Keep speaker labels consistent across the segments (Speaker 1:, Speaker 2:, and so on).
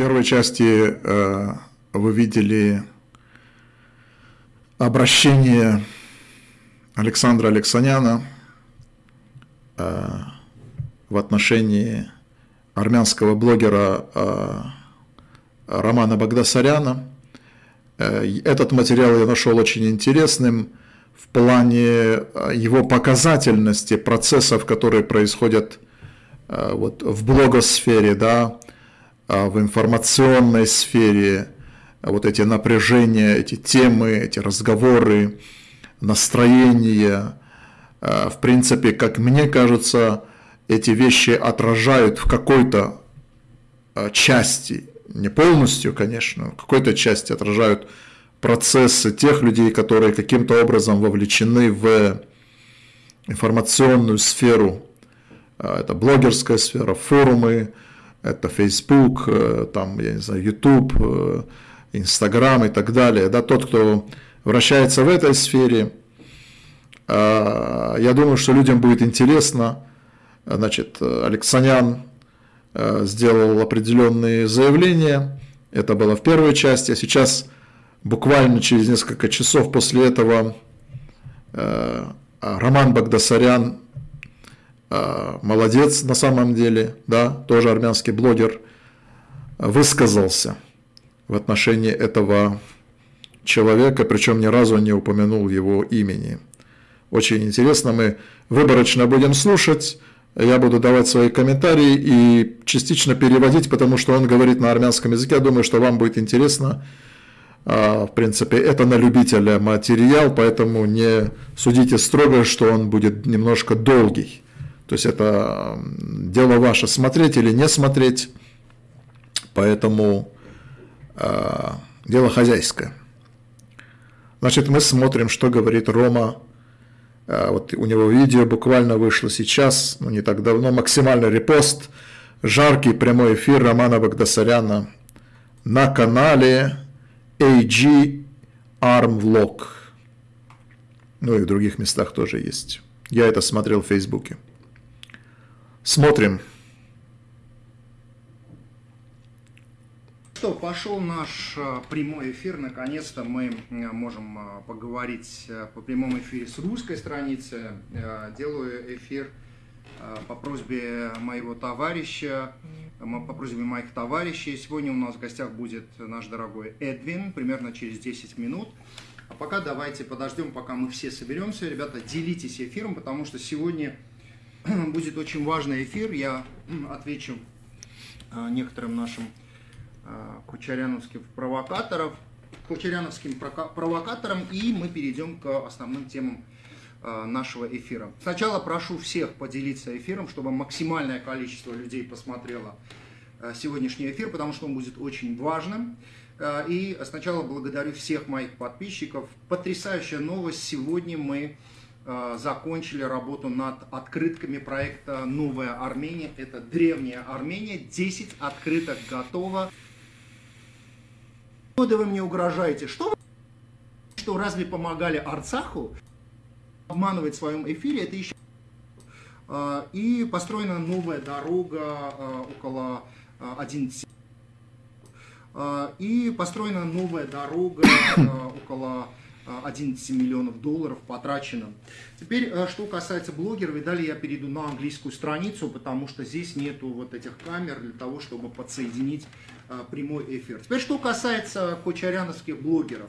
Speaker 1: первой части вы видели обращение Александра Алексаняна в отношении армянского блогера Романа Багдасаряна. Этот материал я нашел очень интересным в плане его показательности процессов, которые происходят вот, в блогосфере, да, в информационной сфере, вот эти напряжения, эти темы, эти разговоры, настроения. В принципе, как мне кажется, эти вещи отражают в какой-то части, не полностью, конечно, в какой-то части отражают процессы тех людей, которые каким-то образом вовлечены в информационную сферу. Это блогерская сфера, форумы, это Facebook, там, я не знаю, YouTube, Инстаграм и так далее, да, тот, кто вращается в этой сфере, а, я думаю, что людям будет интересно, значит, Алексанян а, сделал определенные заявления, это было в первой части, а сейчас буквально через несколько часов после этого Роман Багдасарян, молодец на самом деле, да, тоже армянский блогер, высказался – в отношении этого человека, причем ни разу не упомянул его имени. Очень интересно, мы выборочно будем слушать, я буду давать свои комментарии и частично переводить, потому что он говорит на армянском языке, я думаю, что вам будет интересно. А, в принципе, это на любителя материал, поэтому не судите строго, что он будет немножко долгий. То есть это дело ваше, смотреть или не смотреть. Поэтому Э, дело хозяйское. Значит, мы смотрим, что говорит Рома. Э, вот у него видео буквально вышло сейчас, ну не так давно, максимальный репост, жаркий прямой эфир Романа Багдасаряна на канале AG Arm Vlog. Ну и в других местах тоже есть. Я это смотрел в Фейсбуке. Смотрим.
Speaker 2: что, пошел наш э, прямой эфир. Наконец-то мы э, можем э, поговорить по прямому эфире с русской страницы. Делаю эфир по просьбе моего товарища, по просьбе моих товарищей. Сегодня у нас в гостях будет наш дорогой Эдвин, примерно через 10 минут. А пока давайте подождем, пока мы все соберемся. Ребята, делитесь эфиром, потому что сегодня будет очень важный эфир. Я отвечу некоторым нашим Э, кучеряновских провокаторов, кучеряновским провокаторам, и мы перейдем к основным темам э, нашего эфира. Сначала прошу всех поделиться эфиром, чтобы максимальное количество людей посмотрело сегодняшний эфир, потому что он будет очень важным. И сначала благодарю всех моих подписчиков. Потрясающая новость. Сегодня мы закончили работу над открытками проекта «Новая Армения». Это древняя Армения. 10 открыток готово года вы мне угрожаете? Что вы... Что разве помогали Арцаху обманывать в своем эфире? Это еще... А, и построена новая дорога а, около 11... А, и построена новая дорога около 11 миллионов долларов потрачено. Теперь, что касается блогеров, видали, я перейду на английскую страницу, потому что здесь нету вот этих камер для того, чтобы подсоединить а, прямой эфир. Теперь, что касается кочаряновских блогеров.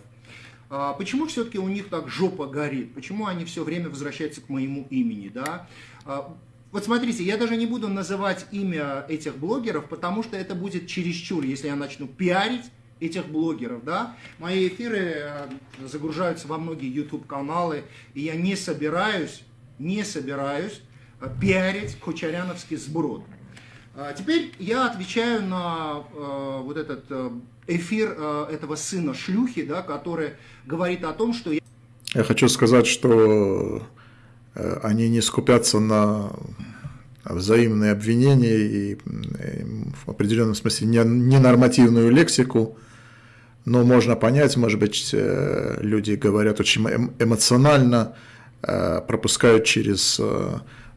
Speaker 2: А, почему все-таки у них так жопа горит? Почему они все время возвращаются к моему имени? Да? А, вот смотрите, я даже не буду называть имя этих блогеров, потому что это будет чересчур, если я начну пиарить этих блогеров, да. Мои эфиры загружаются во многие YouTube-каналы, и я не собираюсь, не собираюсь пиарить кучаряновский сброд. А теперь я отвечаю на э, вот этот э, эфир э, этого сына шлюхи, да, который говорит о том, что... Я,
Speaker 1: я хочу сказать, что э, они не скупятся на взаимные обвинения и, и в определенном смысле ненормативную лексику, но можно понять, может быть, э, люди говорят очень эм, эмоционально, э, пропускают через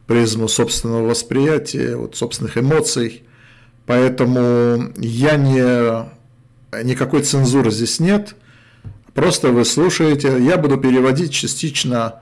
Speaker 1: призму собственного восприятия, вот, собственных эмоций. Поэтому я не... Никакой цензуры здесь нет. Просто вы слушаете. Я буду переводить частично.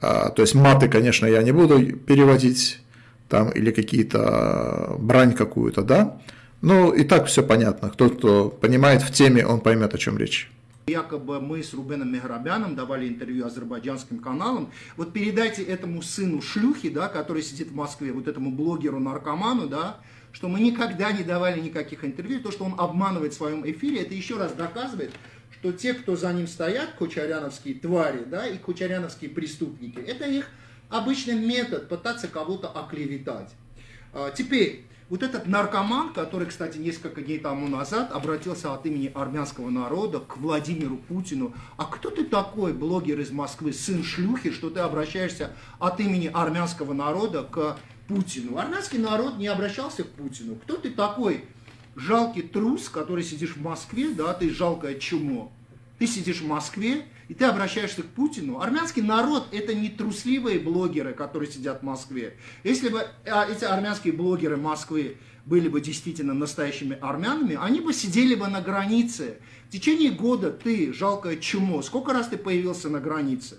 Speaker 1: То есть маты, конечно, я не буду переводить. Там или какие-то брань какую-то, да. Ну, и так все понятно. Кто, кто понимает в теме, он поймет, о чем речь.
Speaker 2: Якобы мы с Рубеном Меграбяном давали интервью азербайджанским каналам. Вот передайте этому сыну шлюхи, да, который сидит в Москве, вот этому блогеру-наркоману, да, что мы никогда не давали никаких интервью. То, что он обманывает в своем эфире, это еще раз доказывает, что те, кто за ним стоят, кучаряновские твари, да, и кучаряновские преступники, это их обычный метод пытаться кого-то оклеветать. А, теперь, вот этот наркоман, который, кстати, несколько дней тому назад обратился от имени армянского народа к Владимиру Путину. А кто ты такой, блогер из Москвы, сын шлюхи, что ты обращаешься от имени армянского народа к Путину? Армянский народ не обращался к Путину. Кто ты такой, жалкий трус, который сидишь в Москве, да, ты жалкое чумо. Ты сидишь в Москве, и ты обращаешься к Путину. Армянский народ – это не трусливые блогеры, которые сидят в Москве. Если бы а, эти армянские блогеры Москвы были бы действительно настоящими армянами, они бы сидели бы на границе. В течение года ты, жалкое чумо, сколько раз ты появился на границе?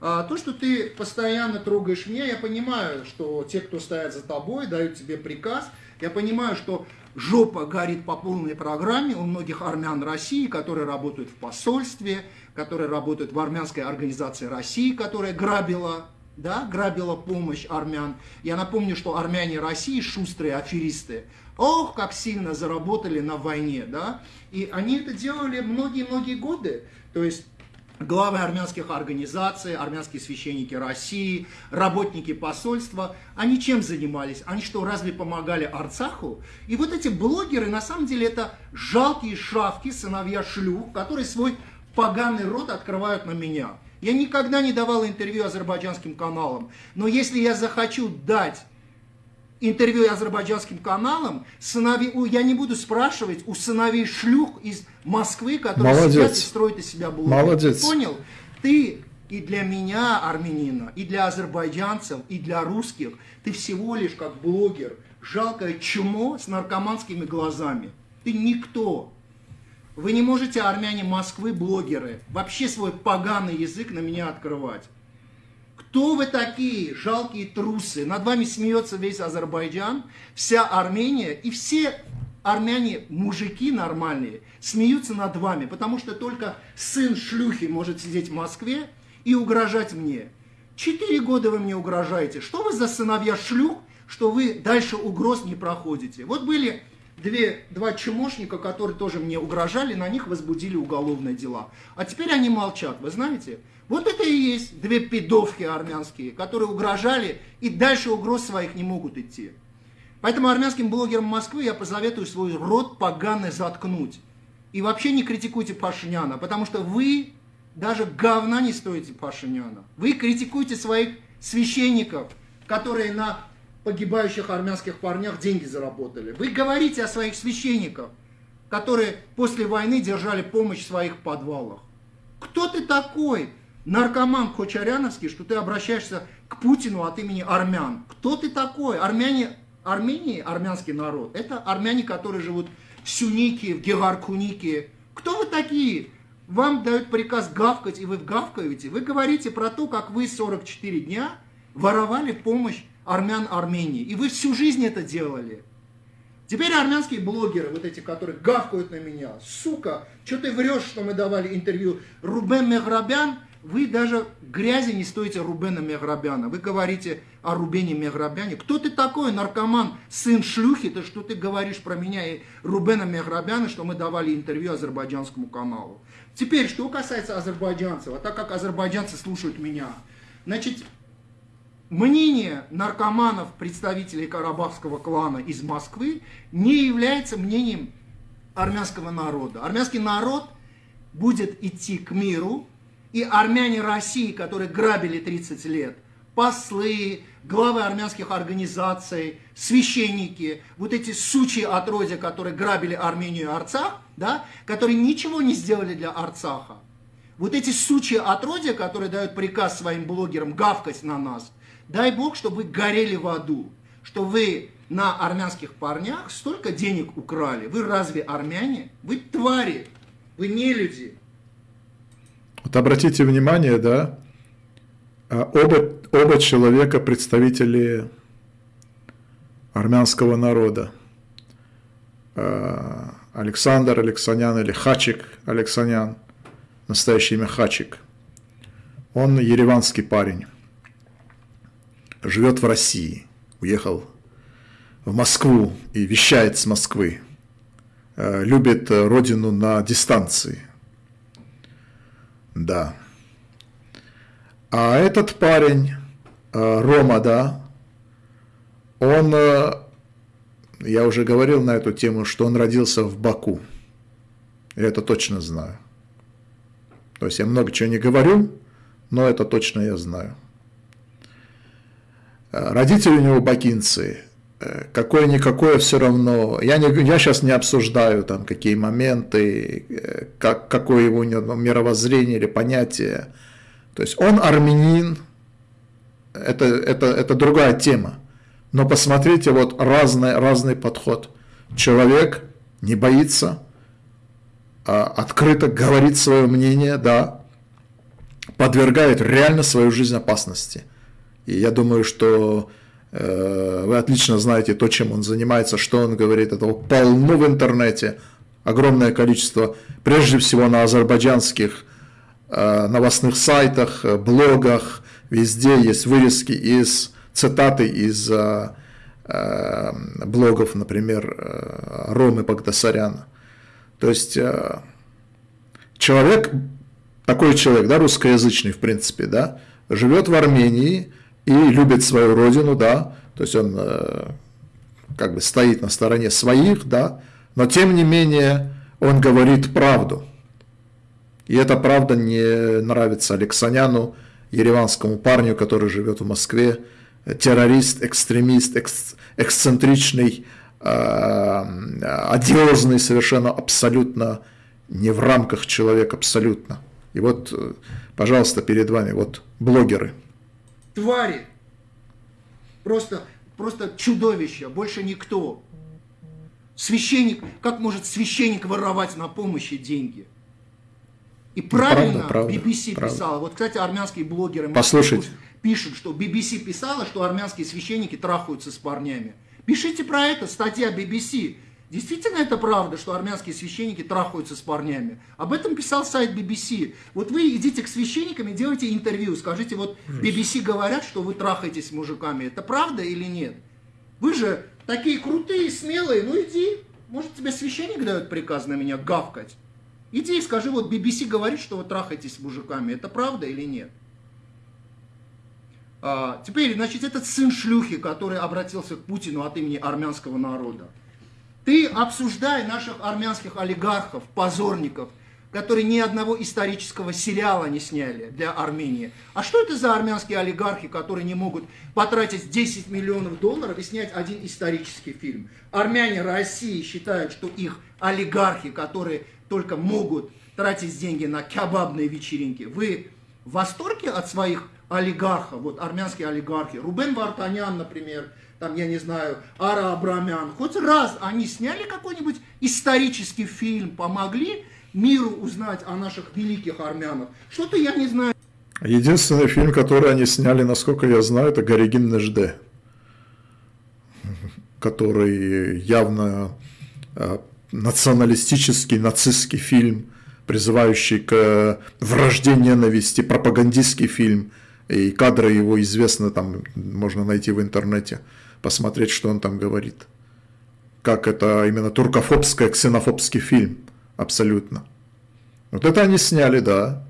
Speaker 2: А, то, что ты постоянно трогаешь меня, я понимаю, что те, кто стоят за тобой, дают тебе приказ. Я понимаю, что жопа горит по полной программе у многих армян России, которые работают в посольстве, которые работают в армянской организации России, которая грабила, да, грабила помощь армян. Я напомню, что армяне России шустрые аферисты. Ох, как сильно заработали на войне, да. И они это делали многие-многие годы. То есть главы армянских организаций, армянские священники России, работники посольства, они чем занимались? Они что, разве помогали Арцаху? И вот эти блогеры, на самом деле, это жалкие шавки, сыновья шлюх, которые свой поганый рот открывают на меня. Я никогда не давал интервью азербайджанским каналам, но если я захочу дать интервью азербайджанским каналам, сыновей, я не буду спрашивать у сыновей шлюх из Москвы, которые Молодец. сидят и строят из себя блогеров.
Speaker 1: Молодец.
Speaker 2: Понял? Ты и для меня, армянина, и для азербайджанцев, и для русских, ты всего лишь как блогер, жалкое чмо с наркоманскими глазами. Ты никто. Вы не можете, армяне Москвы, блогеры, вообще свой поганый язык на меня открывать. Кто вы такие, жалкие трусы? Над вами смеется весь Азербайджан, вся Армения и все армяне, мужики нормальные, смеются над вами, потому что только сын шлюхи может сидеть в Москве и угрожать мне. Четыре года вы мне угрожаете. Что вы за сыновья шлюх, что вы дальше угроз не проходите? Вот были две, два чмошника, которые тоже мне угрожали, на них возбудили уголовные дела. А теперь они молчат, вы знаете? Вот это и есть две пидовки армянские, которые угрожали и дальше угроз своих не могут идти. Поэтому армянским блогерам Москвы я посоветую свой рот поганый заткнуть. И вообще не критикуйте Пашиняна, потому что вы даже говна не стоите Пашиняна. Вы критикуете своих священников, которые на погибающих армянских парнях деньги заработали. Вы говорите о своих священниках, которые после войны держали помощь в своих подвалах. Кто ты такой? Наркоман Кочаряновский, что ты обращаешься к Путину от имени армян. Кто ты такой? Армяне, Армении, армянский народ, это армяне, которые живут в Сюнике, в Гегаркунике. Кто вы такие? Вам дают приказ гавкать, и вы гавкаете. Вы говорите про то, как вы 44 дня воровали помощь армян Армении. И вы всю жизнь это делали. Теперь армянские блогеры, вот эти, которые гавкают на меня, сука, что ты врешь, что мы давали интервью. Рубен Меграбян вы даже грязи не стоите Рубена Меграбяна. Вы говорите о Рубене Меграбяне. Кто ты такой, наркоман, сын шлюхи? Ты что ты говоришь про меня и Рубена Меграбяна, что мы давали интервью азербайджанскому каналу? Теперь, что касается азербайджанцев, а так как азербайджанцы слушают меня, значит, мнение наркоманов, представителей карабахского клана из Москвы, не является мнением армянского народа. Армянский народ будет идти к миру, и армяне России, которые грабили 30 лет, послы, главы армянских организаций, священники, вот эти сучьи отродья, которые грабили Армению и Арцах, да, которые ничего не сделали для Арцаха. Вот эти сучьи отродья, которые дают приказ своим блогерам гавкать на нас, дай Бог, чтобы вы горели в аду. что вы на армянских парнях столько денег украли. Вы разве армяне? Вы твари, вы не люди.
Speaker 1: Вот обратите внимание, да, а оба, оба человека представители армянского народа. А, Александр Алексанян или Хачик Алексанян, настоящее имя Хачик. Он ереванский парень, живет в России, уехал в Москву и вещает с Москвы, а, любит родину на дистанции. Да. А этот парень, э, Рома, да, он, э, я уже говорил на эту тему, что он родился в Баку. Я это точно знаю. То есть я много чего не говорю, но это точно я знаю. Э, родители у него бакинцы, какое-никакое все равно. Я, не, я сейчас не обсуждаю там какие моменты, как, какое его мировоззрение или понятие. То есть он армянин, это, это, это другая тема. Но посмотрите, вот разный, разный подход. Человек не боится, а открыто говорит свое мнение, да, подвергает реально свою жизнь опасности. И я думаю, что э, вы отлично знаете то, чем он занимается, что он говорит. Этого полно в интернете, огромное количество, прежде всего на азербайджанских Э, новостных сайтах, э, блогах, везде есть вырезки из цитаты из э, блогов, например, Ромы Багдасаряна. То есть человек, такой человек, да, русскоязычный в принципе, да, живет в Армении и любит свою родину, да, то есть он как бы стоит на стороне своих, да, но тем не менее он говорит правду – и это правда не нравится Алексаняну, ереванскому парню, который живет в Москве, террорист, экстремист, экс, эксцентричный, э, одиозный совершенно, абсолютно не в рамках человек, абсолютно. И вот, э, пожалуйста, перед вами вот блогеры.
Speaker 2: Твари. Просто, просто чудовище, больше никто. Священник, как может священник воровать на помощи деньги? И ну, правильно правда, правда, BBC правда. писала. Вот, кстати, армянские блогеры
Speaker 1: Послушайте.
Speaker 2: пишут, что BBC писала, что армянские священники трахаются с парнями. Пишите про это, статья BBC. Действительно это правда, что армянские священники трахаются с парнями? Об этом писал сайт BBC. Вот вы идите к священникам и делайте интервью, скажите, вот BBC говорят, что вы трахаетесь с мужиками. Это правда или нет? Вы же такие крутые, смелые, ну иди. Может тебе священник дает приказ на меня гавкать? Иди и скажи, вот BBC говорит, что вы трахаетесь с мужиками. Это правда или нет? А, теперь, значит, этот сын шлюхи, который обратился к Путину от имени армянского народа. Ты обсуждай наших армянских олигархов, позорников, которые ни одного исторического сериала не сняли для Армении. А что это за армянские олигархи, которые не могут потратить 10 миллионов долларов и снять один исторический фильм? Армяне России считают, что их олигархи, которые только могут тратить деньги на кебабные вечеринки. Вы в восторге от своих олигархов, вот армянские олигархи, Рубен Вартанян, например, там, я не знаю, Ара Абрамян, хоть раз они сняли какой-нибудь исторический фильм, помогли миру узнать о наших великих армянах? Что-то я не знаю.
Speaker 1: Единственный фильм, который они сняли, насколько я знаю, это Горегин Нежде, который явно а, националистический, нацистский фильм, призывающий к вражде ненависти, пропагандистский фильм, и кадры его известны, там можно найти в интернете, посмотреть, что он там говорит. Как это именно туркофобский, ксенофобский фильм, абсолютно. Вот это они сняли, да.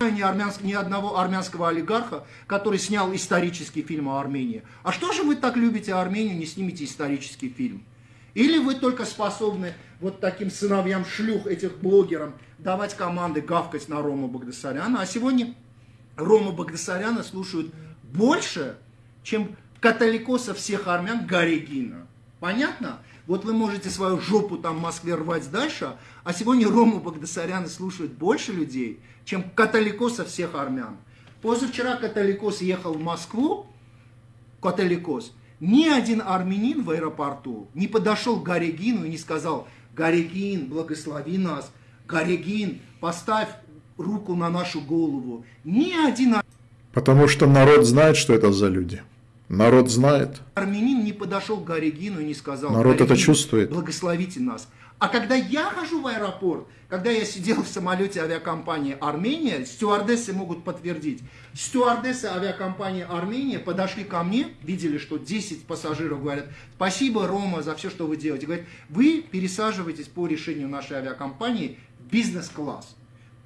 Speaker 2: Ни, армянск, ни одного армянского олигарха, который снял исторический фильм о Армении. А что же вы так любите Армению, не снимете исторический фильм? Или вы только способны вот таким сыновьям шлюх, этих блогерам, давать команды гавкать на Рому Багдасаряна. А сегодня Рома Багдасаряна слушают больше, чем католикоса всех армян Гаригина. Понятно? Вот вы можете свою жопу там в Москве рвать дальше, а сегодня Рому Багдасаряна слушают больше людей, чем католикоса всех армян. Позавчера католикос ехал в Москву, католикос, Ни один армянин в аэропорту не подошел к Гарегину и не сказал, Гарегин, благослови нас, Гарегин, поставь руку на нашу голову. Ни один
Speaker 1: Потому что народ знает, что это за люди. Народ знает.
Speaker 2: Армянин не подошел к Гарегину и не сказал,
Speaker 1: Народ это чувствует.
Speaker 2: благословите нас. А когда я хожу в аэропорт, когда я сидел в самолете авиакомпании Армения, стюардессы могут подтвердить. Стюардессы авиакомпании Армения подошли ко мне, видели, что 10 пассажиров говорят, спасибо, Рома, за все, что вы делаете. Говорят, вы пересаживаетесь по решению нашей авиакомпании в бизнес-класс.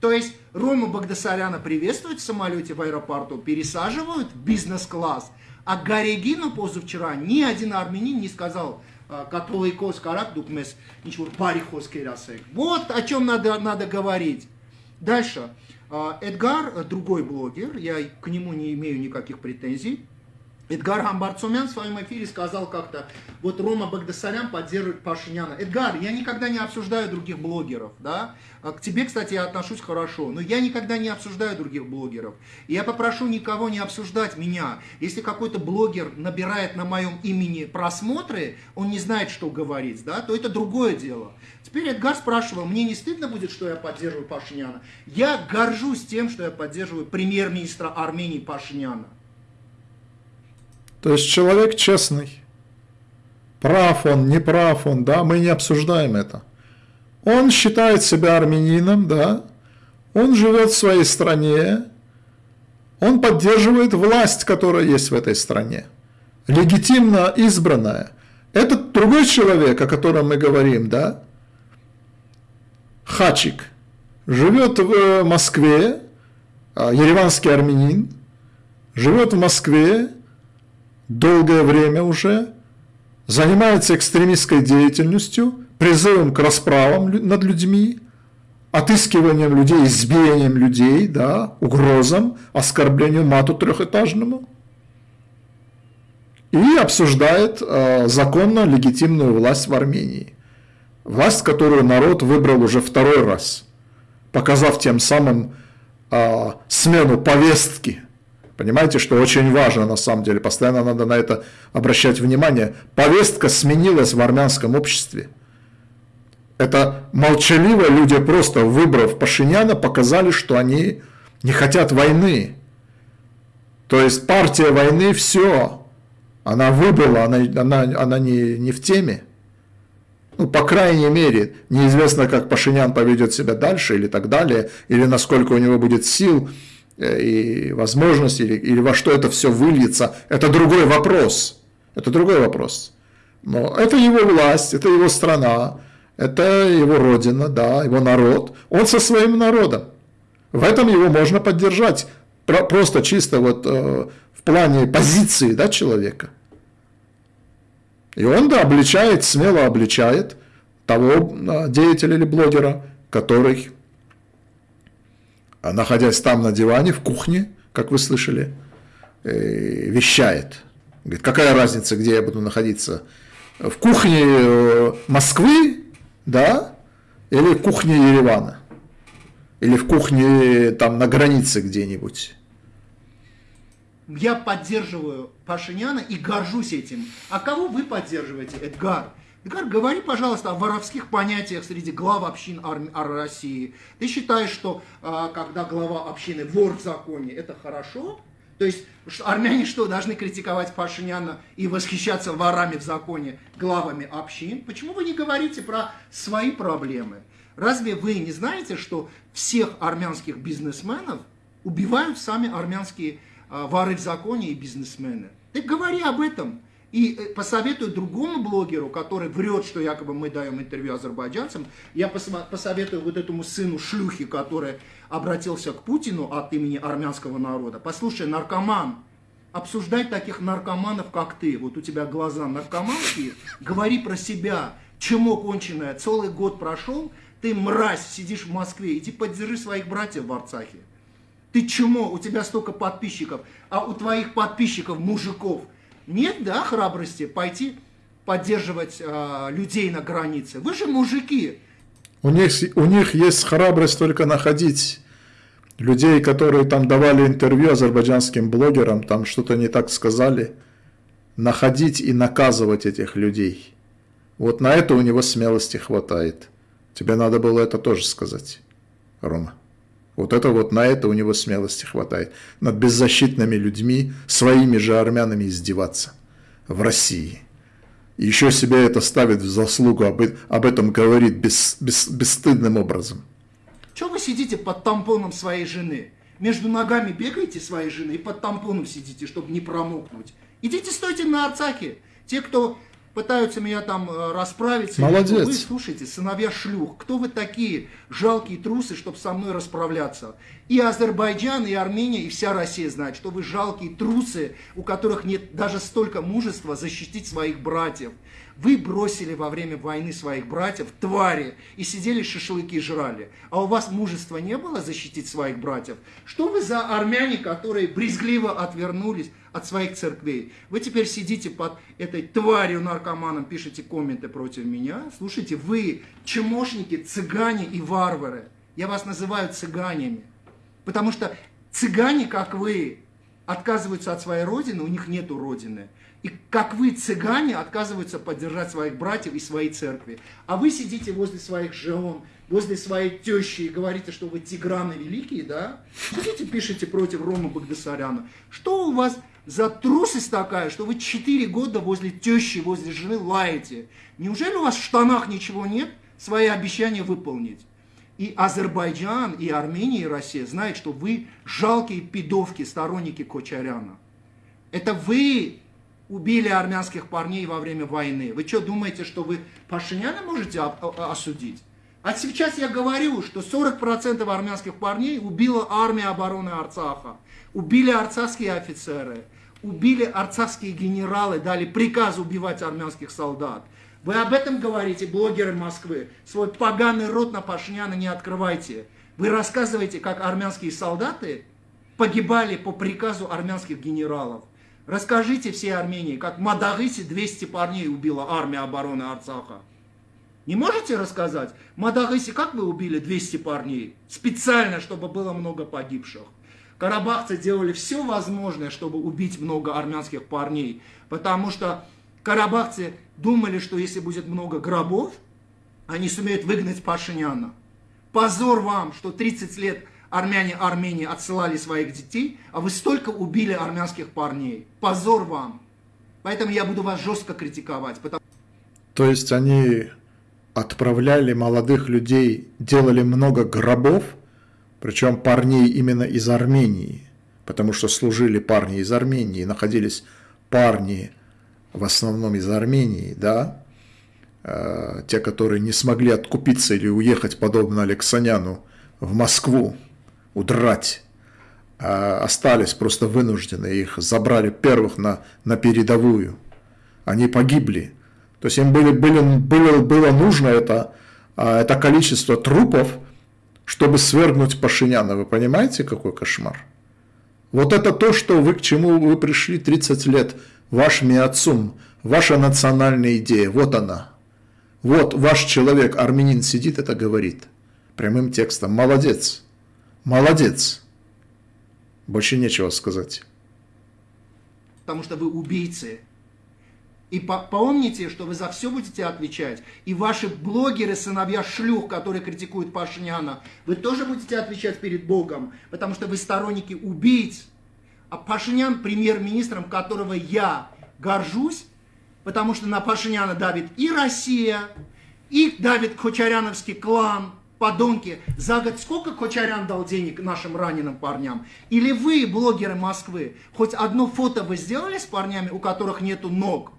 Speaker 2: То есть Рома Багдасаряна приветствуют в самолете в аэропорту, пересаживают бизнес-класс. А Гарегину позавчера ни один армянин не сказал, католикос карак дукмес, ничего, парихос керасек. Вот о чем надо, надо говорить. Дальше. Эдгар, другой блогер, я к нему не имею никаких претензий. Эдгар Хамбарцумян в своем эфире сказал как-то, вот Рома Багдасарян поддерживает Пашиняна. Эдгар, я никогда не обсуждаю других блогеров, да? А к тебе, кстати, я отношусь хорошо, но я никогда не обсуждаю других блогеров. И я попрошу никого не обсуждать меня. Если какой-то блогер набирает на моем имени просмотры, он не знает, что говорить, да, то это другое дело. Теперь Эдгар спрашивал, мне не стыдно будет, что я поддерживаю Пашиняна? Я горжусь тем, что я поддерживаю премьер-министра Армении Пашиняна.
Speaker 1: То есть человек честный. Прав он, не прав он, да, мы не обсуждаем это. Он считает себя армянином, да, он живет в своей стране, он поддерживает власть, которая есть в этой стране, легитимно избранная. Этот другой человек, о котором мы говорим, да, Хачик, живет в Москве, а, ереванский армянин, живет в Москве, долгое время уже занимается экстремистской деятельностью, призывом к расправам над людьми, отыскиванием людей, избиением людей, да, угрозам, оскорблением мату трехэтажному. И обсуждает э, законно легитимную власть в Армении. Власть, которую народ выбрал уже второй раз, показав тем самым э, смену повестки – Понимаете, что очень важно на самом деле, постоянно надо на это обращать внимание. Повестка сменилась в армянском обществе. Это молчаливо люди, просто выбрав Пашиняна, показали, что они не хотят войны. То есть партия войны все, она выбрала, она, она, она не, не в теме. Ну, по крайней мере, неизвестно, как Пашинян поведет себя дальше или так далее, или насколько у него будет сил и возможности, или, или во что это все выльется, это другой вопрос. Это другой вопрос. Но это его власть, это его страна, это его родина, да, его народ. Он со своим народом. В этом его можно поддержать. Просто чисто вот э, в плане позиции да, человека. И он, да, обличает, смело обличает того э, деятеля или блогера, который находясь там на диване, в кухне, как вы слышали, э, вещает. Говорит, какая разница, где я буду находиться? В кухне э, Москвы, да, или в кухне Еревана? Или в кухне там на границе где-нибудь?
Speaker 2: Я поддерживаю Пашиняна и горжусь этим. А кого вы поддерживаете, Эдгар? Эдгар, говори, пожалуйста, о воровских понятиях среди глав общин Ар- Ар- России. Ты считаешь, что э, когда глава общины вор в законе, это хорошо? То есть армяне что, должны критиковать Пашиняна и восхищаться ворами в законе, главами общин? Почему вы не говорите про свои проблемы? Разве вы не знаете, что всех армянских бизнесменов убивают сами армянские э, воры в законе и бизнесмены? Ты говори об этом и э, посоветую другому блогеру, который врет, что якобы мы даем интервью азербайджанцам, я посоветую вот этому сыну шлюхи, который обратился к Путину от имени армянского народа. Послушай, наркоман, обсуждать таких наркоманов, как ты, вот у тебя глаза наркоманские, говори про себя, чему конченое, целый год прошел, ты мразь, сидишь в Москве, иди поддержи своих братьев в Арцахе. Ты чему? У тебя столько подписчиков, а у твоих подписчиков, мужиков, нет, да, храбрости пойти поддерживать э, людей на границе. Вы же мужики.
Speaker 1: У них, у них есть храбрость только находить людей, которые там давали интервью азербайджанским блогерам, там что-то не так сказали, находить и наказывать этих людей. Вот на это у него смелости хватает. Тебе надо было это тоже сказать, Рома. Вот это вот на это у него смелости хватает. Над беззащитными людьми, своими же армянами издеваться в России. Еще себя это ставит в заслугу, об, об этом говорит без, без, бесстыдным образом.
Speaker 2: Чего вы сидите под тампоном своей жены? Между ногами бегаете своей жены и под тампоном сидите, чтобы не промокнуть. Идите стойте на Арцаке. Те, кто пытаются меня там э, расправиться.
Speaker 1: Молодец.
Speaker 2: Вы слушайте, сыновья шлюх, кто вы такие жалкие трусы, чтобы со мной расправляться? И Азербайджан, и Армения, и вся Россия знает, что вы жалкие трусы, у которых нет даже столько мужества защитить своих братьев. Вы бросили во время войны своих братьев, твари, и сидели шашлыки жрали. А у вас мужества не было защитить своих братьев? Что вы за армяне, которые брезгливо отвернулись от своих церквей? Вы теперь сидите под этой тварью наркоманом, пишете комменты против меня? Слушайте, вы чмошники, цыгане и варвары. Я вас называю цыганями. Потому что цыгане, как вы, отказываются от своей родины, у них нету родины. И как вы, цыгане, отказываются поддержать своих братьев и свои церкви. А вы сидите возле своих жен, возле своей тещи и говорите, что вы тиграны великие, да? Сидите, пишите против Рома Багдасаряна. Что у вас за трусость такая, что вы четыре года возле тещи, возле жены лаете? Неужели у вас в штанах ничего нет? Свои обещания выполнить. И Азербайджан, и Армения, и Россия знают, что вы жалкие пидовки, сторонники Кочаряна. Это вы убили армянских парней во время войны. Вы что, думаете, что вы Пашиняна можете осудить? А сейчас я говорю, что 40% армянских парней убила армия обороны Арцаха. Убили арцахские офицеры, убили арцахские генералы, дали приказ убивать армянских солдат. Вы об этом говорите, блогеры Москвы. Свой поганый рот на Пашиняна не открывайте. Вы рассказываете, как армянские солдаты погибали по приказу армянских генералов. Расскажите всей Армении, как в Мадагысе 200 парней убила армия обороны Арцаха. Не можете рассказать? В как вы убили 200 парней? Специально, чтобы было много погибших. Карабахцы делали все возможное, чтобы убить много армянских парней, потому что карабахцы думали, что если будет много гробов, они сумеют выгнать Пашиняна. Позор вам, что 30 лет армяне Армении отсылали своих детей, а вы столько убили армянских парней. Позор вам. Поэтому я буду вас жестко критиковать. Потому...
Speaker 1: То есть они отправляли молодых людей, делали много гробов, причем парней именно из Армении, потому что служили парни из Армении, находились парни в основном из Армении, да, э, те, которые не смогли откупиться или уехать, подобно Алексаняну, в Москву, удрать, а остались просто вынуждены, их забрали первых на, на передовую. Они погибли. То есть им были, были, было, было нужно это, а, это количество трупов, чтобы свергнуть Пашиняна. Вы понимаете, какой кошмар? Вот это то, что вы, к чему вы пришли 30 лет, ваш миоцум, ваша национальная идея, вот она. Вот ваш человек, армянин, сидит, это говорит. Прямым текстом. Молодец. Молодец. Больше нечего сказать.
Speaker 2: Потому что вы убийцы. И помните, что вы за все будете отвечать. И ваши блогеры, сыновья шлюх, которые критикуют Пашиняна, вы тоже будете отвечать перед Богом, потому что вы сторонники убийц. А Пашинян премьер-министром, которого я горжусь, потому что на Пашиняна давит и Россия, и давит Кочаряновский клан – подонки, за год сколько Кочарян дал денег нашим раненым парням? Или вы, блогеры Москвы, хоть одно фото вы сделали с парнями, у которых нету ног?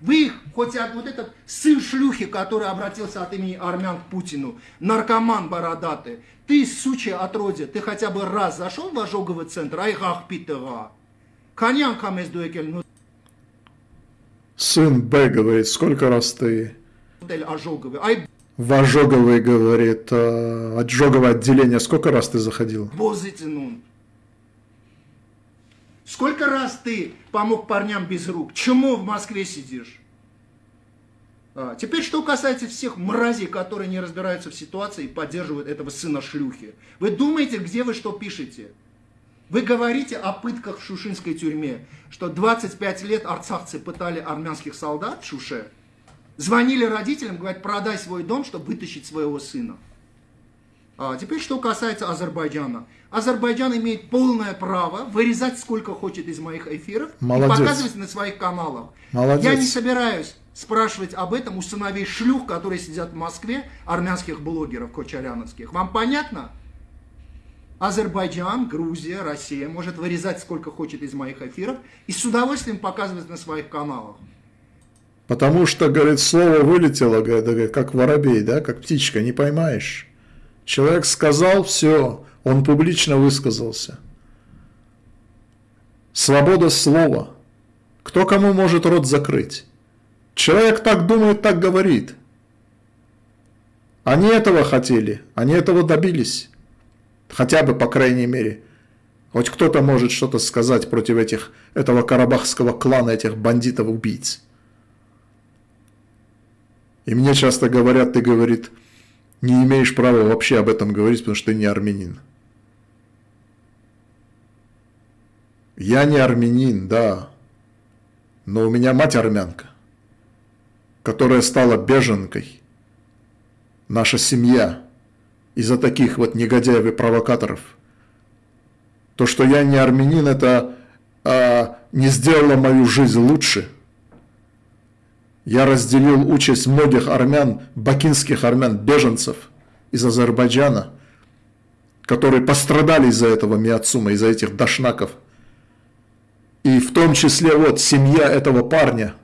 Speaker 2: Вы, хоть вот этот сын шлюхи, который обратился от имени армян к Путину, наркоман бородатый, ты, сучья отродье, ты хотя бы раз зашел в ожоговый центр, айгах питера? Конян камез дуэкель, ну...
Speaker 1: Сын Б говорит, сколько раз ты...
Speaker 2: Ожоговый. Ай,
Speaker 1: в ожоговое, говорит, э, ожоговое отделение. Сколько раз ты заходил?
Speaker 2: Позитинун. Сколько раз ты помог парням без рук? Чему в Москве сидишь? А, теперь, что касается всех мразей, которые не разбираются в ситуации и поддерживают этого сына шлюхи. Вы думаете, где вы что пишете? Вы говорите о пытках в шушинской тюрьме, что 25 лет арцахцы пытали армянских солдат в Шуше. Звонили родителям, говорят, продай свой дом, чтобы вытащить своего сына. А теперь, что касается Азербайджана. Азербайджан имеет полное право вырезать сколько хочет из моих эфиров
Speaker 1: Молодец.
Speaker 2: и показывать на своих каналах.
Speaker 1: Молодец.
Speaker 2: Я не собираюсь спрашивать об этом у сыновей шлюх, которые сидят в Москве, армянских блогеров кочаряновских. Вам понятно? Азербайджан, Грузия, Россия может вырезать сколько хочет из моих эфиров и с удовольствием показывать на своих каналах.
Speaker 1: Потому что, говорит, слово вылетело, говорит, как воробей, да, как птичка, не поймаешь. Человек сказал, все, он публично высказался. Свобода слова. Кто кому может рот закрыть? Человек так думает, так говорит. Они этого хотели, они этого добились. Хотя бы, по крайней мере. Хоть кто-то может что-то сказать против этих, этого карабахского клана, этих бандитов-убийц. И мне часто говорят, ты, говорит, не имеешь права вообще об этом говорить, потому что ты не армянин. Я не армянин, да, но у меня мать армянка, которая стала беженкой. Наша семья – из-за таких вот негодяев и провокаторов. То, что я не армянин, это а, не сделало мою жизнь лучше. Я разделил участь многих армян, бакинских армян, беженцев из Азербайджана, которые пострадали из-за этого Миацума, из-за этих дашнаков. И в том числе вот семья этого парня.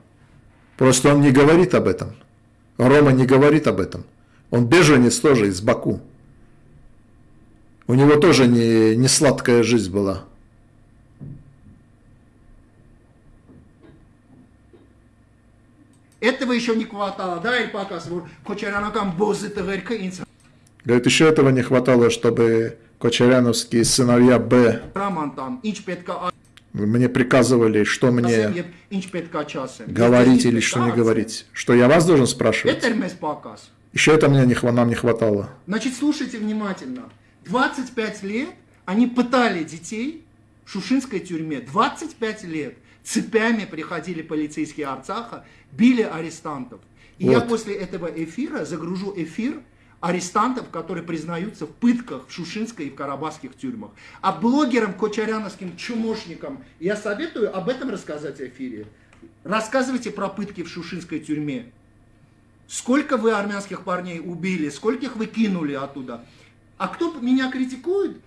Speaker 1: Просто он не говорит об этом. Рома не говорит об этом. Он беженец тоже из Баку. У него тоже не, не сладкая жизнь была.
Speaker 2: Этого еще не хватало, да, или показ, Кочарянакам бозы тыгырка инсан.
Speaker 1: Говорит, еще этого не хватало, чтобы кочаряновские сыновья Б
Speaker 2: петка
Speaker 1: мне приказывали, что мне говорить или что не говорить. Что я вас должен спрашивать? Еще это мне не, нам не хватало.
Speaker 2: Значит, слушайте внимательно. 25 лет они пытали детей в Шушинской тюрьме. 25 лет. Цепями приходили полицейские Арцаха, били арестантов. И вот. я после этого эфира загружу эфир арестантов, которые признаются в пытках в Шушинской и в Карабахских тюрьмах. А блогерам, кочаряновским чумошникам я советую об этом рассказать в эфире. Рассказывайте про пытки в Шушинской тюрьме. Сколько вы армянских парней убили, скольких вы кинули оттуда. А кто меня критикует?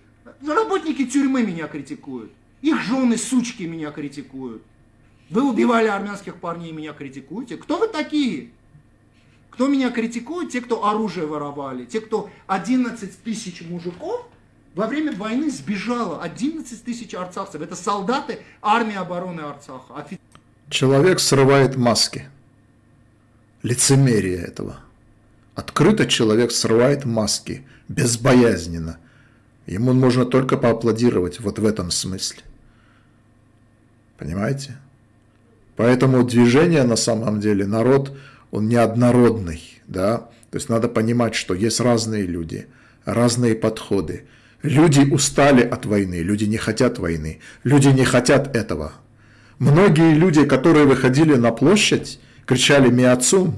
Speaker 2: Работники тюрьмы меня критикуют. Их жены, сучки меня критикуют. Вы убивали армянских парней, меня критикуете. Кто вы такие? Кто меня критикует? Те, кто оружие воровали. Те, кто 11 тысяч мужиков во время войны сбежало. 11 тысяч арцахцев. Это солдаты армии обороны Арцаха.
Speaker 1: Человек срывает маски. Лицемерие этого. Открыто человек срывает маски, безбоязненно. Ему можно только поаплодировать вот в этом смысле. Понимаете? Поэтому движение на самом деле, народ, он неоднородный, да? То есть надо понимать, что есть разные люди, разные подходы. Люди устали от войны, люди не хотят войны, люди не хотят этого. Многие люди, которые выходили на площадь, кричали «Миацум»,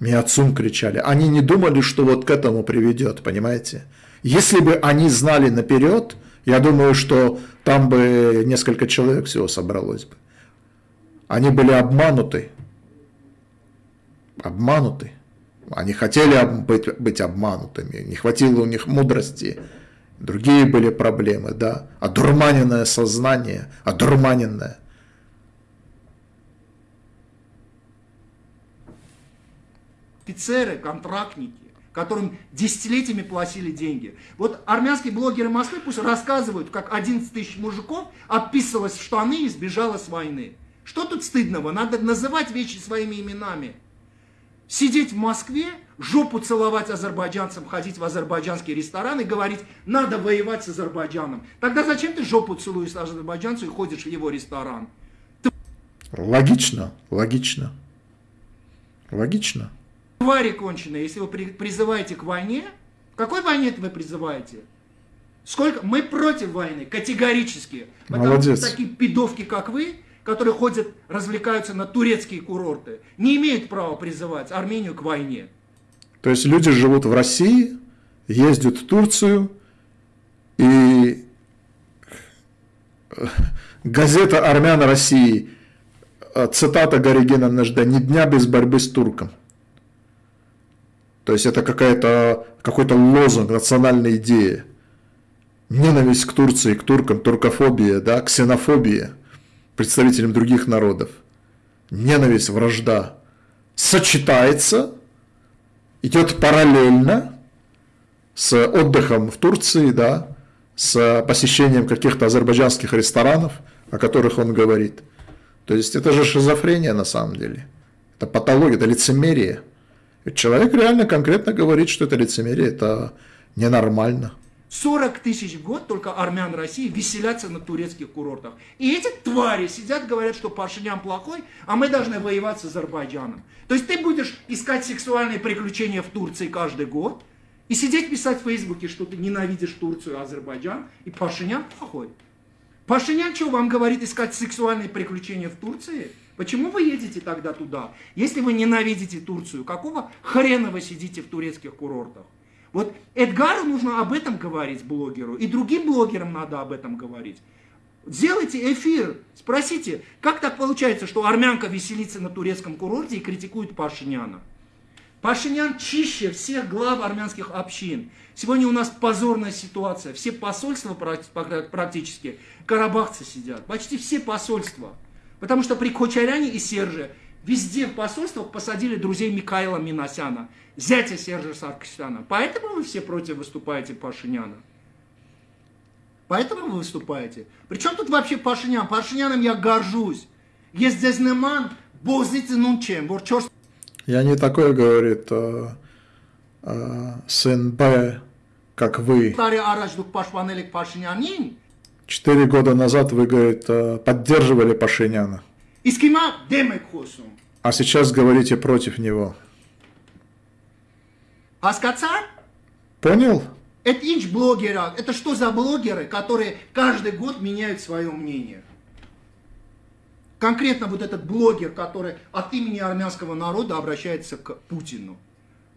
Speaker 1: Миацум кричали. Они не думали, что вот к этому приведет, понимаете? Если бы они знали наперед, я думаю, что там бы несколько человек всего собралось бы. Они были обмануты. Обмануты. Они хотели быть, быть обманутыми. Не хватило у них мудрости. Другие были проблемы, да. Одурманенное сознание, одурманенное.
Speaker 2: офицеры, контрактники, которым десятилетиями платили деньги. Вот армянские блогеры Москвы пусть рассказывают, как 11 тысяч мужиков описывалось в штаны и сбежало с войны. Что тут стыдного? Надо называть вещи своими именами. Сидеть в Москве, жопу целовать азербайджанцам, ходить в азербайджанский ресторан и говорить, надо воевать с Азербайджаном. Тогда зачем ты жопу целуешь азербайджанцу и ходишь в его ресторан?
Speaker 1: Ты... Логично, логично. Логично.
Speaker 2: Твари конченые, если вы призываете к войне, какой войне вы призываете? Сколько? Мы против войны, категорически.
Speaker 1: Молодец.
Speaker 2: Потому такие пидовки, как вы, которые ходят, развлекаются на турецкие курорты, не имеют права призывать Армению к войне.
Speaker 1: То есть люди живут в России, ездят в Турцию, и газета «Армян России», цитата Горигена Нажда, «Ни дня без борьбы с турком». То есть это какая-то какой-то лозунг, национальная идея. Ненависть к Турции, к туркам, туркофобия, да, ксенофобия представителям других народов. Ненависть, вражда сочетается, идет параллельно с отдыхом в Турции, да, с посещением каких-то азербайджанских ресторанов, о которых он говорит. То есть это же шизофрения на самом деле. Это патология, это лицемерие. Человек реально конкретно говорит, что это лицемерие, это ненормально.
Speaker 2: 40 тысяч в год только армян России веселятся на турецких курортах. И эти твари сидят, говорят, что Пашинян плохой, а мы должны воевать с Азербайджаном. То есть ты будешь искать сексуальные приключения в Турции каждый год и сидеть писать в Фейсбуке, что ты ненавидишь Турцию и Азербайджан, и Пашинян плохой. Пашинян что вам говорит искать сексуальные приключения в Турции? Почему вы едете тогда туда? Если вы ненавидите Турцию, какого хрена вы сидите в турецких курортах? Вот Эдгару нужно об этом говорить, блогеру, и другим блогерам надо об этом говорить. Сделайте эфир, спросите, как так получается, что армянка веселится на турецком курорте и критикует Пашиняна? Пашинян чище всех глав армянских общин. Сегодня у нас позорная ситуация. Все посольства практически, карабахцы сидят. Почти все посольства. Потому что при Кочаряне и Серже везде в посольствах посадили друзей Михаила Миносяна, зятя Сержа Саркисяна. Поэтому вы все против выступаете Пашиняна. Поэтому вы выступаете. Причем тут вообще Пашинян? Пашиняном я горжусь. Есть здесь неман, бозите нунчем, ворчорс.
Speaker 1: Я не такой, говорит, а, а, сын Б, как вы. Четыре года назад вы, говорит, э, поддерживали Пашиняна. А сейчас говорите против него. Понял?
Speaker 2: Это инч блогера. Это что за блогеры, которые каждый год меняют свое мнение? Конкретно вот этот блогер, который от имени армянского народа обращается к Путину.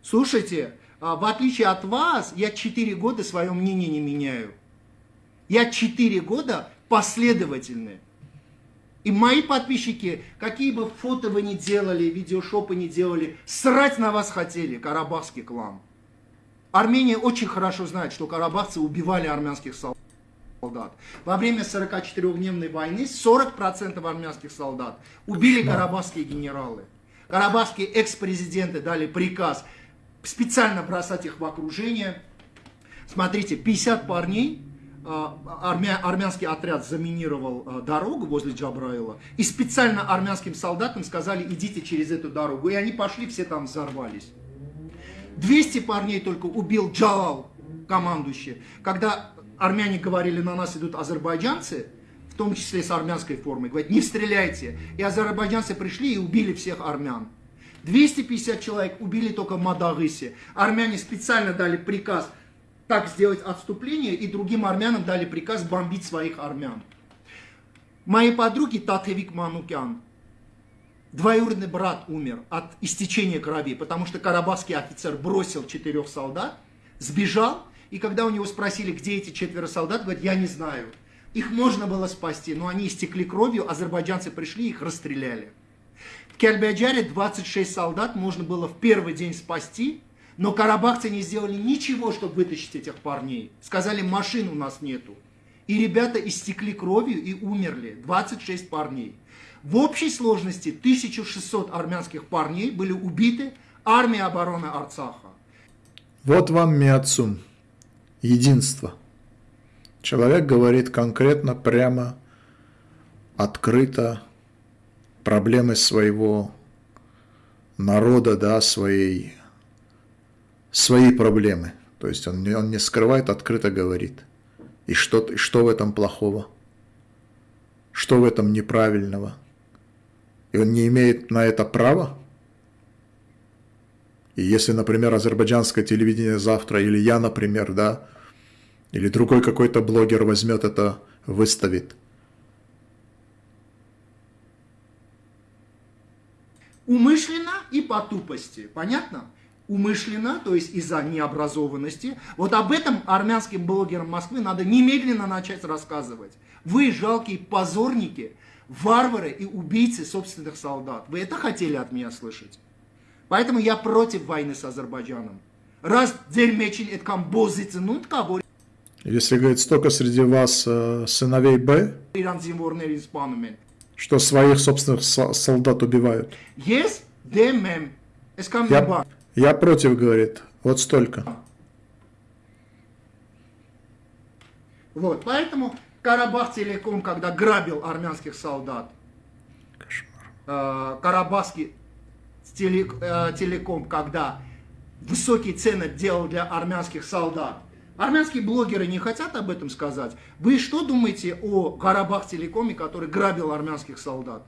Speaker 2: Слушайте, а, в отличие от вас, я четыре года свое мнение не меняю. Я 4 года последовательный. И мои подписчики, какие бы фото вы ни делали, видеошопы не делали, срать на вас хотели, карабахский клан. Армения очень хорошо знает, что карабахцы убивали армянских солдат. Во время 44-дневной войны 40% армянских солдат убили карабахские генералы. Карабахские экс-президенты дали приказ специально бросать их в окружение. Смотрите, 50 парней армя, армянский отряд заминировал а, дорогу возле Джабраила, и специально армянским солдатам сказали, идите через эту дорогу. И они пошли, все там взорвались. 200 парней только убил Джалал, командующий. Когда армяне говорили, на нас идут азербайджанцы, в том числе с армянской формой, говорят, не стреляйте. И азербайджанцы пришли и убили всех армян. 250 человек убили только в Мадагысе. Армяне специально дали приказ – так сделать отступление, и другим армянам дали приказ бомбить своих армян. Моей подруги Татевик Манукян, двоюродный брат умер от истечения крови, потому что карабахский офицер бросил четырех солдат, сбежал, и когда у него спросили, где эти четверо солдат, говорит, я не знаю. Их можно было спасти, но они истекли кровью, азербайджанцы пришли, их расстреляли. В Кельбеджаре 26 солдат можно было в первый день спасти, но карабахцы не сделали ничего, чтобы вытащить этих парней. Сказали, машин у нас нету. И ребята истекли кровью и умерли. 26 парней. В общей сложности 1600 армянских парней были убиты армией обороны Арцаха.
Speaker 1: Вот вам Миацум. Единство. Человек говорит конкретно, прямо, открыто проблемы своего народа, да, своей свои проблемы. То есть он, он не скрывает, открыто говорит. И что, что в этом плохого? Что в этом неправильного? И он не имеет на это права? И если, например, азербайджанское телевидение завтра, или я, например, да, Или другой какой-то блогер возьмет это, выставит.
Speaker 2: Умышленно и по тупости. Понятно? умышленно, то есть из-за необразованности. Вот об этом армянским блогерам Москвы надо немедленно начать рассказывать. Вы жалкие позорники, варвары и убийцы собственных солдат. Вы это хотели от меня слышать? Поэтому я против войны с Азербайджаном. Раз дельмечин эткан бозицынут кого...
Speaker 1: Если, говорит, столько среди вас э, сыновей Б, что своих собственных солдат убивают.
Speaker 2: Yes, them,
Speaker 1: Я я против, говорит, вот столько.
Speaker 2: Вот, поэтому Карабах Телеком, когда грабил армянских солдат, э, Карабахский э, Телеком, когда высокие цены делал для армянских солдат, армянские блогеры не хотят об этом сказать. Вы что думаете о Карабах Телекоме, который грабил армянских солдат?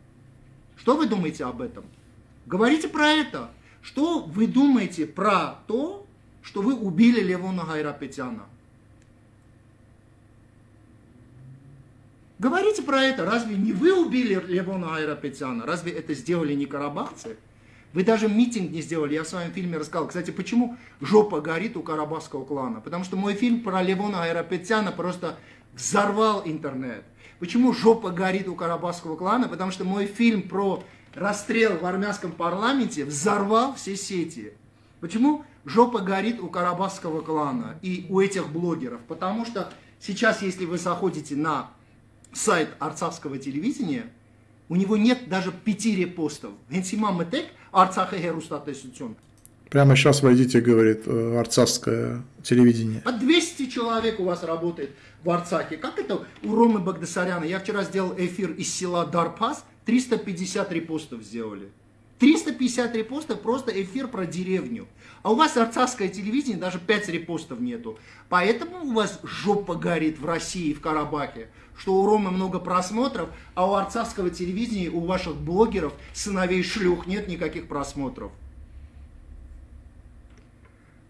Speaker 2: Что вы думаете об этом? Говорите про это. Что вы думаете про то, что вы убили Левона Гайрапетяна? Говорите про это. Разве не вы убили Левона Айрапетяна? Разве это сделали не карабахцы? Вы даже митинг не сделали. Я в своем фильме рассказал. Кстати, почему жопа горит у карабахского клана? Потому что мой фильм про Левона Айрапетяна просто взорвал интернет. Почему жопа горит у карабахского клана? Потому что мой фильм про расстрел в армянском парламенте взорвал все сети. Почему жопа горит у карабахского клана и у этих блогеров? Потому что сейчас, если вы заходите на сайт арцахского телевидения, у него нет даже пяти репостов. Генсимам Тек, Арцаха Херустатесутюн.
Speaker 1: Прямо сейчас войдите, говорит э, арцахское телевидение.
Speaker 2: А 200 человек у вас работает в Арцахе. Как это у Ромы Багдасаряна? Я вчера сделал эфир из села Дарпас – 350 репостов сделали. 350 репостов, просто эфир про деревню. А у вас арцахское телевидение, даже 5 репостов нету. Поэтому у вас жопа горит в России, в Карабахе. Что у Ромы много просмотров, а у арцахского телевидения, у ваших блогеров, сыновей шлюх нет никаких просмотров.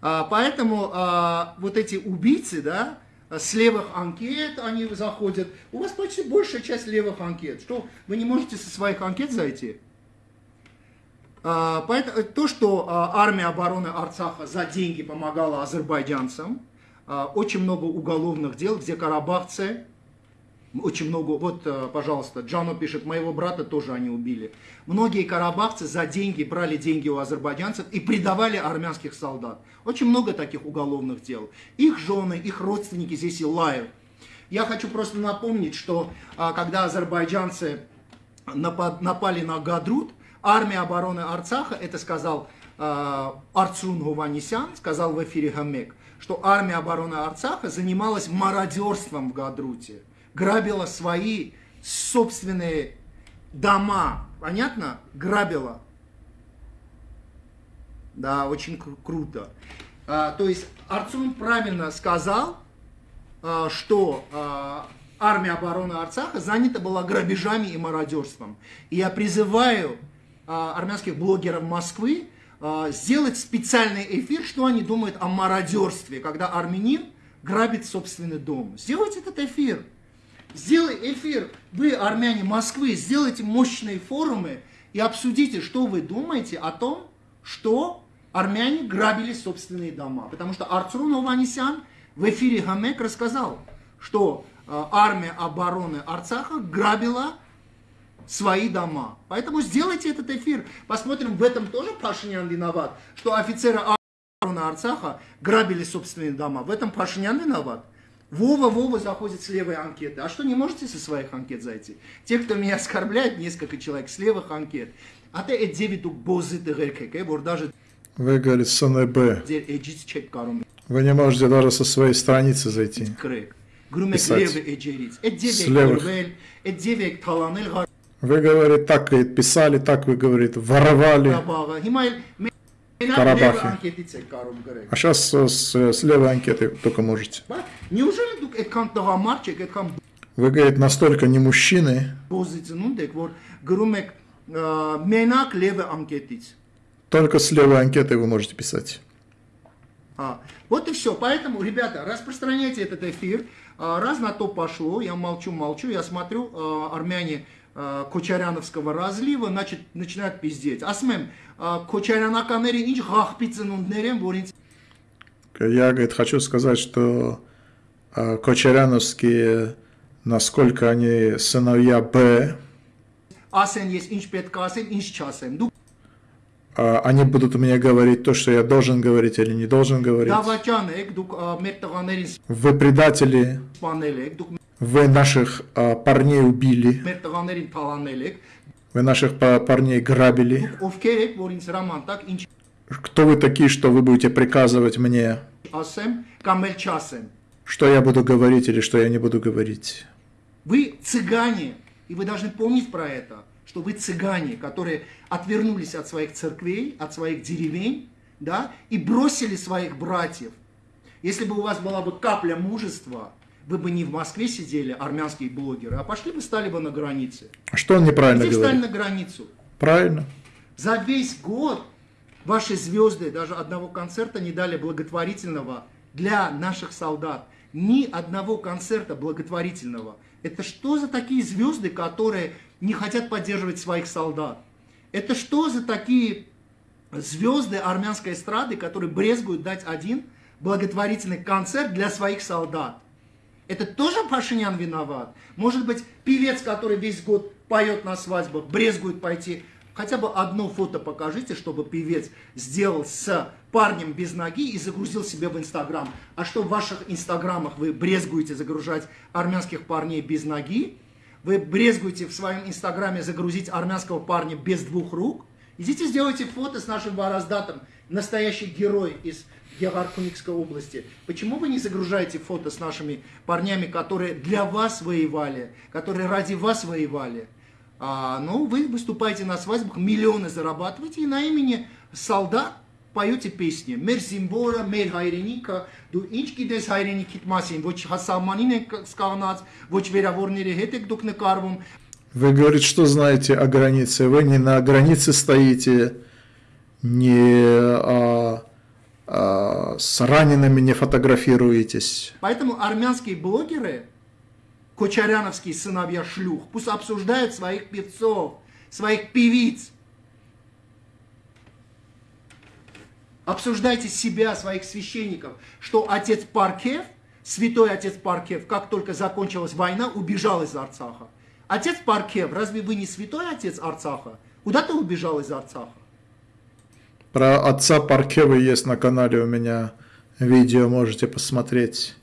Speaker 2: А, поэтому а, вот эти убийцы, да, с левых анкет они заходят. У вас почти большая часть левых анкет. Что, вы не можете со своих анкет зайти? А, поэтому, то, что а, армия обороны Арцаха за деньги помогала азербайджанцам, а, очень много уголовных дел, где карабахцы, очень много, вот, а, пожалуйста, Джано пишет, моего брата тоже они убили. Многие карабахцы за деньги брали деньги у азербайджанцев и предавали армянских солдат. Очень много таких уголовных дел. Их жены, их родственники здесь и лают. Я хочу просто напомнить, что а, когда азербайджанцы напали на Гадрут, армия обороны Арцаха, это сказал э, Арцун Гуванисян, сказал в эфире Хамек, что армия обороны Арцаха занималась мародерством в Гадруте, грабила свои собственные дома, понятно? Грабила. Да, очень кру- круто. А, то есть Арцун правильно сказал, а, что а, армия обороны Арцаха занята была грабежами и мародерством. И я призываю а, армянских блогеров Москвы а, сделать специальный эфир, что они думают о мародерстве, когда армянин грабит собственный дом. Сделайте этот эфир. Сделай эфир, вы, армяне Москвы, сделайте мощные форумы и обсудите, что вы думаете о том, что армяне грабили собственные дома. Потому что Арцрун Ованисян в эфире Хамек рассказал, что э, армия обороны Арцаха грабила свои дома. Поэтому сделайте этот эфир. Посмотрим, в этом тоже Пашинян виноват, что офицеры обороны Арцаха грабили собственные дома. В этом Пашинян виноват. Вова, Вова заходит с левой анкеты. А что, не можете со своих анкет зайти? Те, кто меня оскорбляет, несколько человек с левых анкет. А э, ты девиду бозыты геркек, даже...
Speaker 1: Вы, говорит, СНБ.
Speaker 2: Э,
Speaker 1: вы не можете даже со своей страницы зайти.
Speaker 2: Писать. Э,
Speaker 1: вы, говорит, так, говорит, писали, так, вы, говорит, воровали.
Speaker 2: Карабахе.
Speaker 1: А сейчас э, с, э, с левой анкеты только можете. Вы, говорит, настолько не мужчины. Только с левой анкетой вы можете писать.
Speaker 2: А, вот и все. Поэтому, ребята, распространяйте этот эфир. А, раз на то пошло, я молчу-молчу, я смотрю, а, армяне а, Кочаряновского разлива, значит, начинают пиздеть։ Ասում եմ, Քոչարյանականները ինչ ղախպի ծնունդներ են, որ ինձ
Speaker 1: Я, говорит, хочу сказать, что Кочаряновские, насколько они сыновья Б.
Speaker 2: Ասեն есть, ինչ պետք ասեմ, ինչ չասեմ։
Speaker 1: Դու они будут мне говорить то, что я должен говорить или не должен говорить. Вы предатели. Вы наших а, парней убили. Вы наших парней грабили. Кто вы такие, что вы будете приказывать мне? Что я буду говорить или что я не буду говорить?
Speaker 2: Вы цыгане, и вы должны помнить про это что вы цыгане, которые отвернулись от своих церквей, от своих деревень, да, и бросили своих братьев. Если бы у вас была бы капля мужества, вы бы не в Москве сидели, армянские блогеры, а пошли бы, стали бы на границе.
Speaker 1: А что он неправильно
Speaker 2: Здесь
Speaker 1: говорит?
Speaker 2: стали на границу.
Speaker 1: Правильно.
Speaker 2: За весь год ваши звезды даже одного концерта не дали благотворительного для наших солдат. Ни одного концерта благотворительного. Это что за такие звезды, которые не хотят поддерживать своих солдат? Это что за такие звезды армянской эстрады, которые брезгуют дать один благотворительный концерт для своих солдат? Это тоже Пашинян виноват? Может быть, певец, который весь год поет на свадьбах, брезгует пойти Хотя бы одно фото покажите, чтобы певец сделал с парнем без ноги и загрузил себе в Инстаграм. А что в ваших Инстаграмах вы брезгуете загружать армянских парней без ноги? Вы брезгуете в своем Инстаграме загрузить армянского парня без двух рук? Идите сделайте фото с нашим Вараздатом, настоящий герой из Ягаркуникской области. Почему вы не загружаете фото с нашими парнями, которые для вас воевали, которые ради вас воевали? А, ну, вы выступаете на свадьбах, миллионы зарабатываете, и на имени солдат поете песни. Մեր զինվորը, մեր հայրենիքը, դու ինչ գիտես հայրենիքիդ մասին, ոչ հասարմանին եք սկաղնած, ոչ վերավորների հետ եք դուք նկարվում։
Speaker 1: Вы говорите, что знаете о границе. Вы не на границе стоите, не а, а, с ранеными не фотографируетесь.
Speaker 2: Поэтому армянские блогеры кочаряновские сыновья шлюх, пусть обсуждают своих певцов, своих певиц. Обсуждайте себя, своих священников, что отец Паркев, святой отец Паркев, как только закончилась война, убежал из Арцаха. Отец Паркев, разве вы не святой отец Арцаха? Куда ты убежал из Арцаха?
Speaker 1: Про отца Паркева есть на канале у меня видео, можете посмотреть.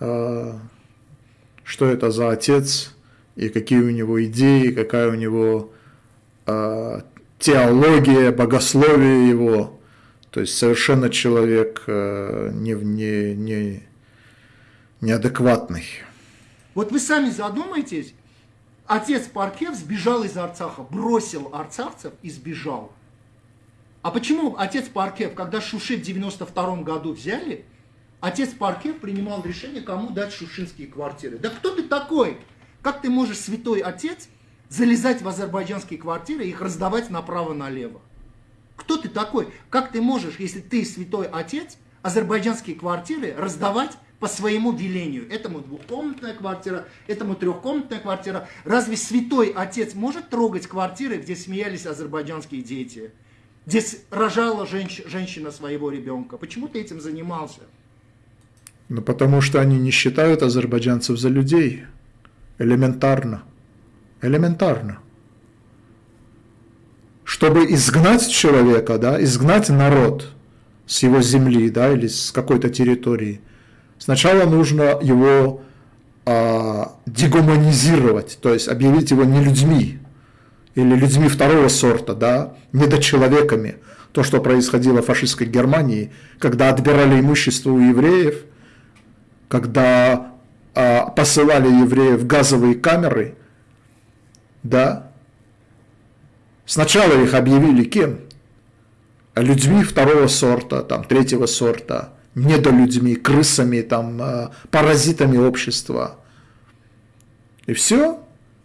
Speaker 1: А, что это за отец и какие у него идеи, какая у него э, теология, богословие его. То есть совершенно человек э, не, не, не, неадекватный.
Speaker 2: Вот вы сами задумайтесь, отец Паркев сбежал из Арцаха, бросил арцахцев и сбежал. А почему отец Паркев, когда Шуши в 92 году взяли, отец Паркев принимал решение, кому дать шушинские квартиры. Да кто ты такой? Как ты можешь, святой отец, залезать в азербайджанские квартиры и их раздавать направо-налево? Кто ты такой? Как ты можешь, если ты святой отец, азербайджанские квартиры раздавать по своему велению? Этому двухкомнатная квартира, этому трехкомнатная квартира. Разве святой отец может трогать квартиры, где смеялись азербайджанские дети? Где рожала женщ женщина своего ребенка? Почему ты этим занимался?
Speaker 1: Ну, потому что они не считают азербайджанцев за людей. Элементарно. Элементарно. Чтобы изгнать человека, да, изгнать народ с его земли, да, или с какой-то территории, сначала нужно его а, дегуманизировать, то есть объявить его не людьми, или людьми второго сорта, да, недочеловеками. То, что происходило в фашистской Германии, когда отбирали имущество у евреев – когда а, посылали евреев в газовые камеры, да, сначала их объявили кем? Людьми второго сорта, там, третьего сорта, недолюдьми, крысами, там, а, паразитами общества. И все,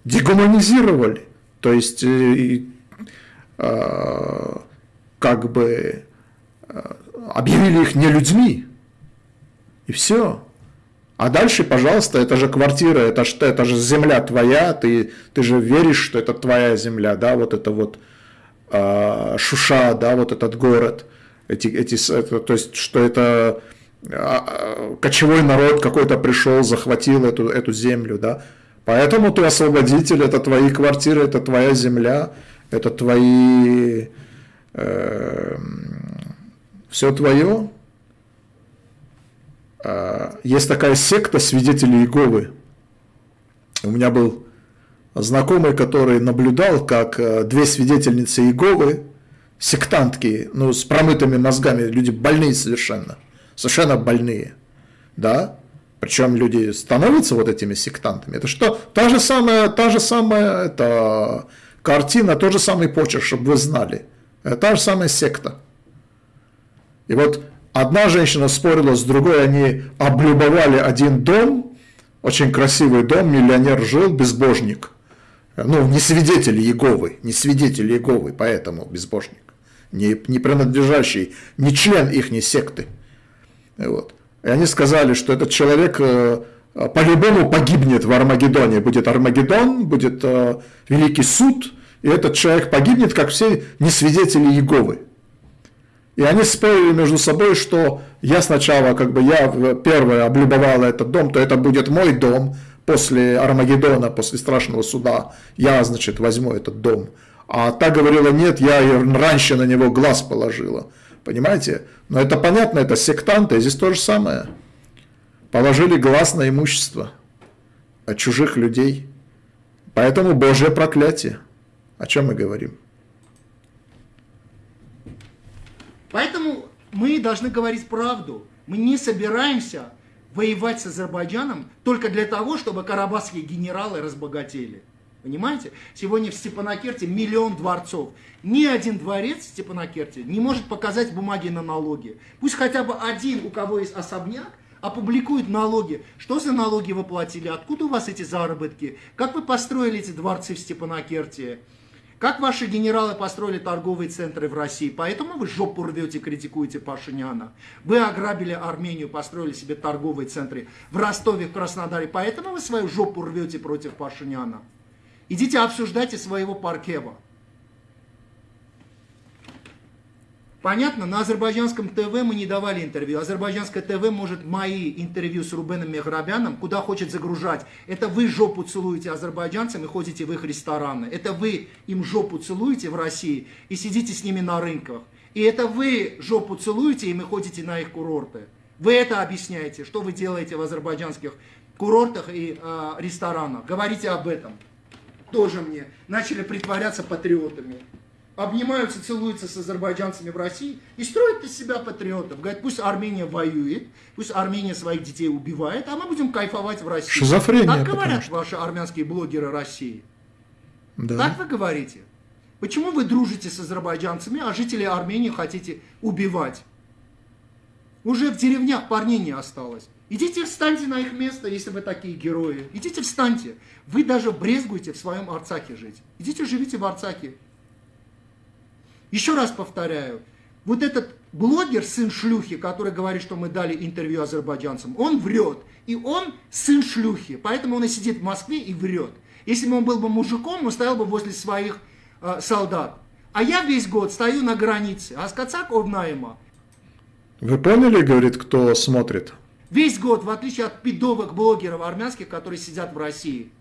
Speaker 1: дегуманизировали. То есть, э, э, как бы объявили их не людьми. И все. А дальше, пожалуйста, это же квартира, это же, это же земля твоя, ты, ты же веришь, что это твоя земля, да, вот это вот э, Шуша, да, вот этот город, эти, эти, это, то есть, что это э, кочевой народ какой-то пришел, захватил эту, эту землю, да, поэтому ты освободитель, это твои квартиры, это твоя земля, это твои, э, все твое, есть такая секта свидетелей Иеговы. У меня был знакомый, который наблюдал, как э, две свидетельницы Иеговы, сектантки, ну, с промытыми мозгами, люди больные совершенно, совершенно больные, да, причем люди становятся вот этими сектантами. Это что? Та же самая, та же самая это, картина, тот же самый почерк, чтобы вы знали. Это та же самая секта. И вот Одна женщина спорила с другой, они облюбовали один дом, очень красивый дом, миллионер жил, безбожник. Ну, не свидетель Еговы, не свидетель Еговы, поэтому безбожник. Не, не принадлежащий, не член их секты. Вот. И они сказали, что этот человек э, по-любому погибнет в Армагеддоне. Будет Армагеддон, будет э, Великий суд, и этот человек погибнет, как все несвидетели Еговы. И они спорили между собой, что я сначала, как бы я первое облюбовала этот дом, то это будет мой дом после Армагеддона, после страшного суда. Я, значит, возьму этот дом. А та говорила, нет, я раньше на него глаз положила. Понимаете? Но это понятно, это сектанты, здесь то же самое. Положили глаз на имущество от чужих людей. Поэтому Божье проклятие. О чем мы говорим?
Speaker 2: Поэтому мы должны говорить правду. Мы не собираемся воевать с Азербайджаном только для того, чтобы карабахские генералы разбогатели. Понимаете? Сегодня в Степанакерте миллион дворцов. Ни один дворец в Степанакерте не может показать бумаги на налоги. Пусть хотя бы один, у кого есть особняк, опубликует налоги. Что за налоги вы платили? Откуда у вас эти заработки? Как вы построили эти дворцы в Степанакерте? Как ваши генералы построили торговые центры в России? Поэтому вы жопу рвете, критикуете Пашиняна. Вы ограбили Армению, построили себе торговые центры в Ростове, в Краснодаре. Поэтому вы свою жопу рвете против Пашиняна. Идите обсуждайте своего Паркева. Понятно, на азербайджанском ТВ мы не давали интервью. Азербайджанское ТВ может мои интервью с Рубеном Мехрабяном куда хочет загружать. Это вы жопу целуете азербайджанцам и ходите в их рестораны. Это вы им жопу целуете в России и сидите с ними на рынках. И это вы жопу целуете и мы ходите на их курорты. Вы это объясняете, что вы делаете в азербайджанских курортах и э, ресторанах. Говорите об этом. Тоже мне. Начали притворяться патриотами обнимаются, целуются с азербайджанцами в России и строят из себя патриотов. Говорят, пусть Армения воюет, пусть Армения своих детей убивает, а мы будем кайфовать в России.
Speaker 1: Шизофрения.
Speaker 2: Так говорят что... ваши армянские блогеры России. Да. Так вы говорите. Почему вы дружите с азербайджанцами, а жители Армении хотите убивать? Уже в деревнях парней не осталось. Идите встаньте на их место, если вы такие герои. Идите встаньте. Вы даже брезгуете в своем Арцаке жить. Идите живите в Арцаке. Еще раз повторяю, вот этот блогер, сын шлюхи, который говорит, что мы дали интервью азербайджанцам, он врет. И он сын шлюхи, поэтому он и сидит в Москве и врет. Если бы он был бы мужиком, он стоял бы возле своих э, солдат. А я весь год стою на границе. Аскацак Овнаема.
Speaker 1: Вы поняли, говорит, кто смотрит?
Speaker 2: Весь год, в отличие от пидовых блогеров армянских, которые сидят в России.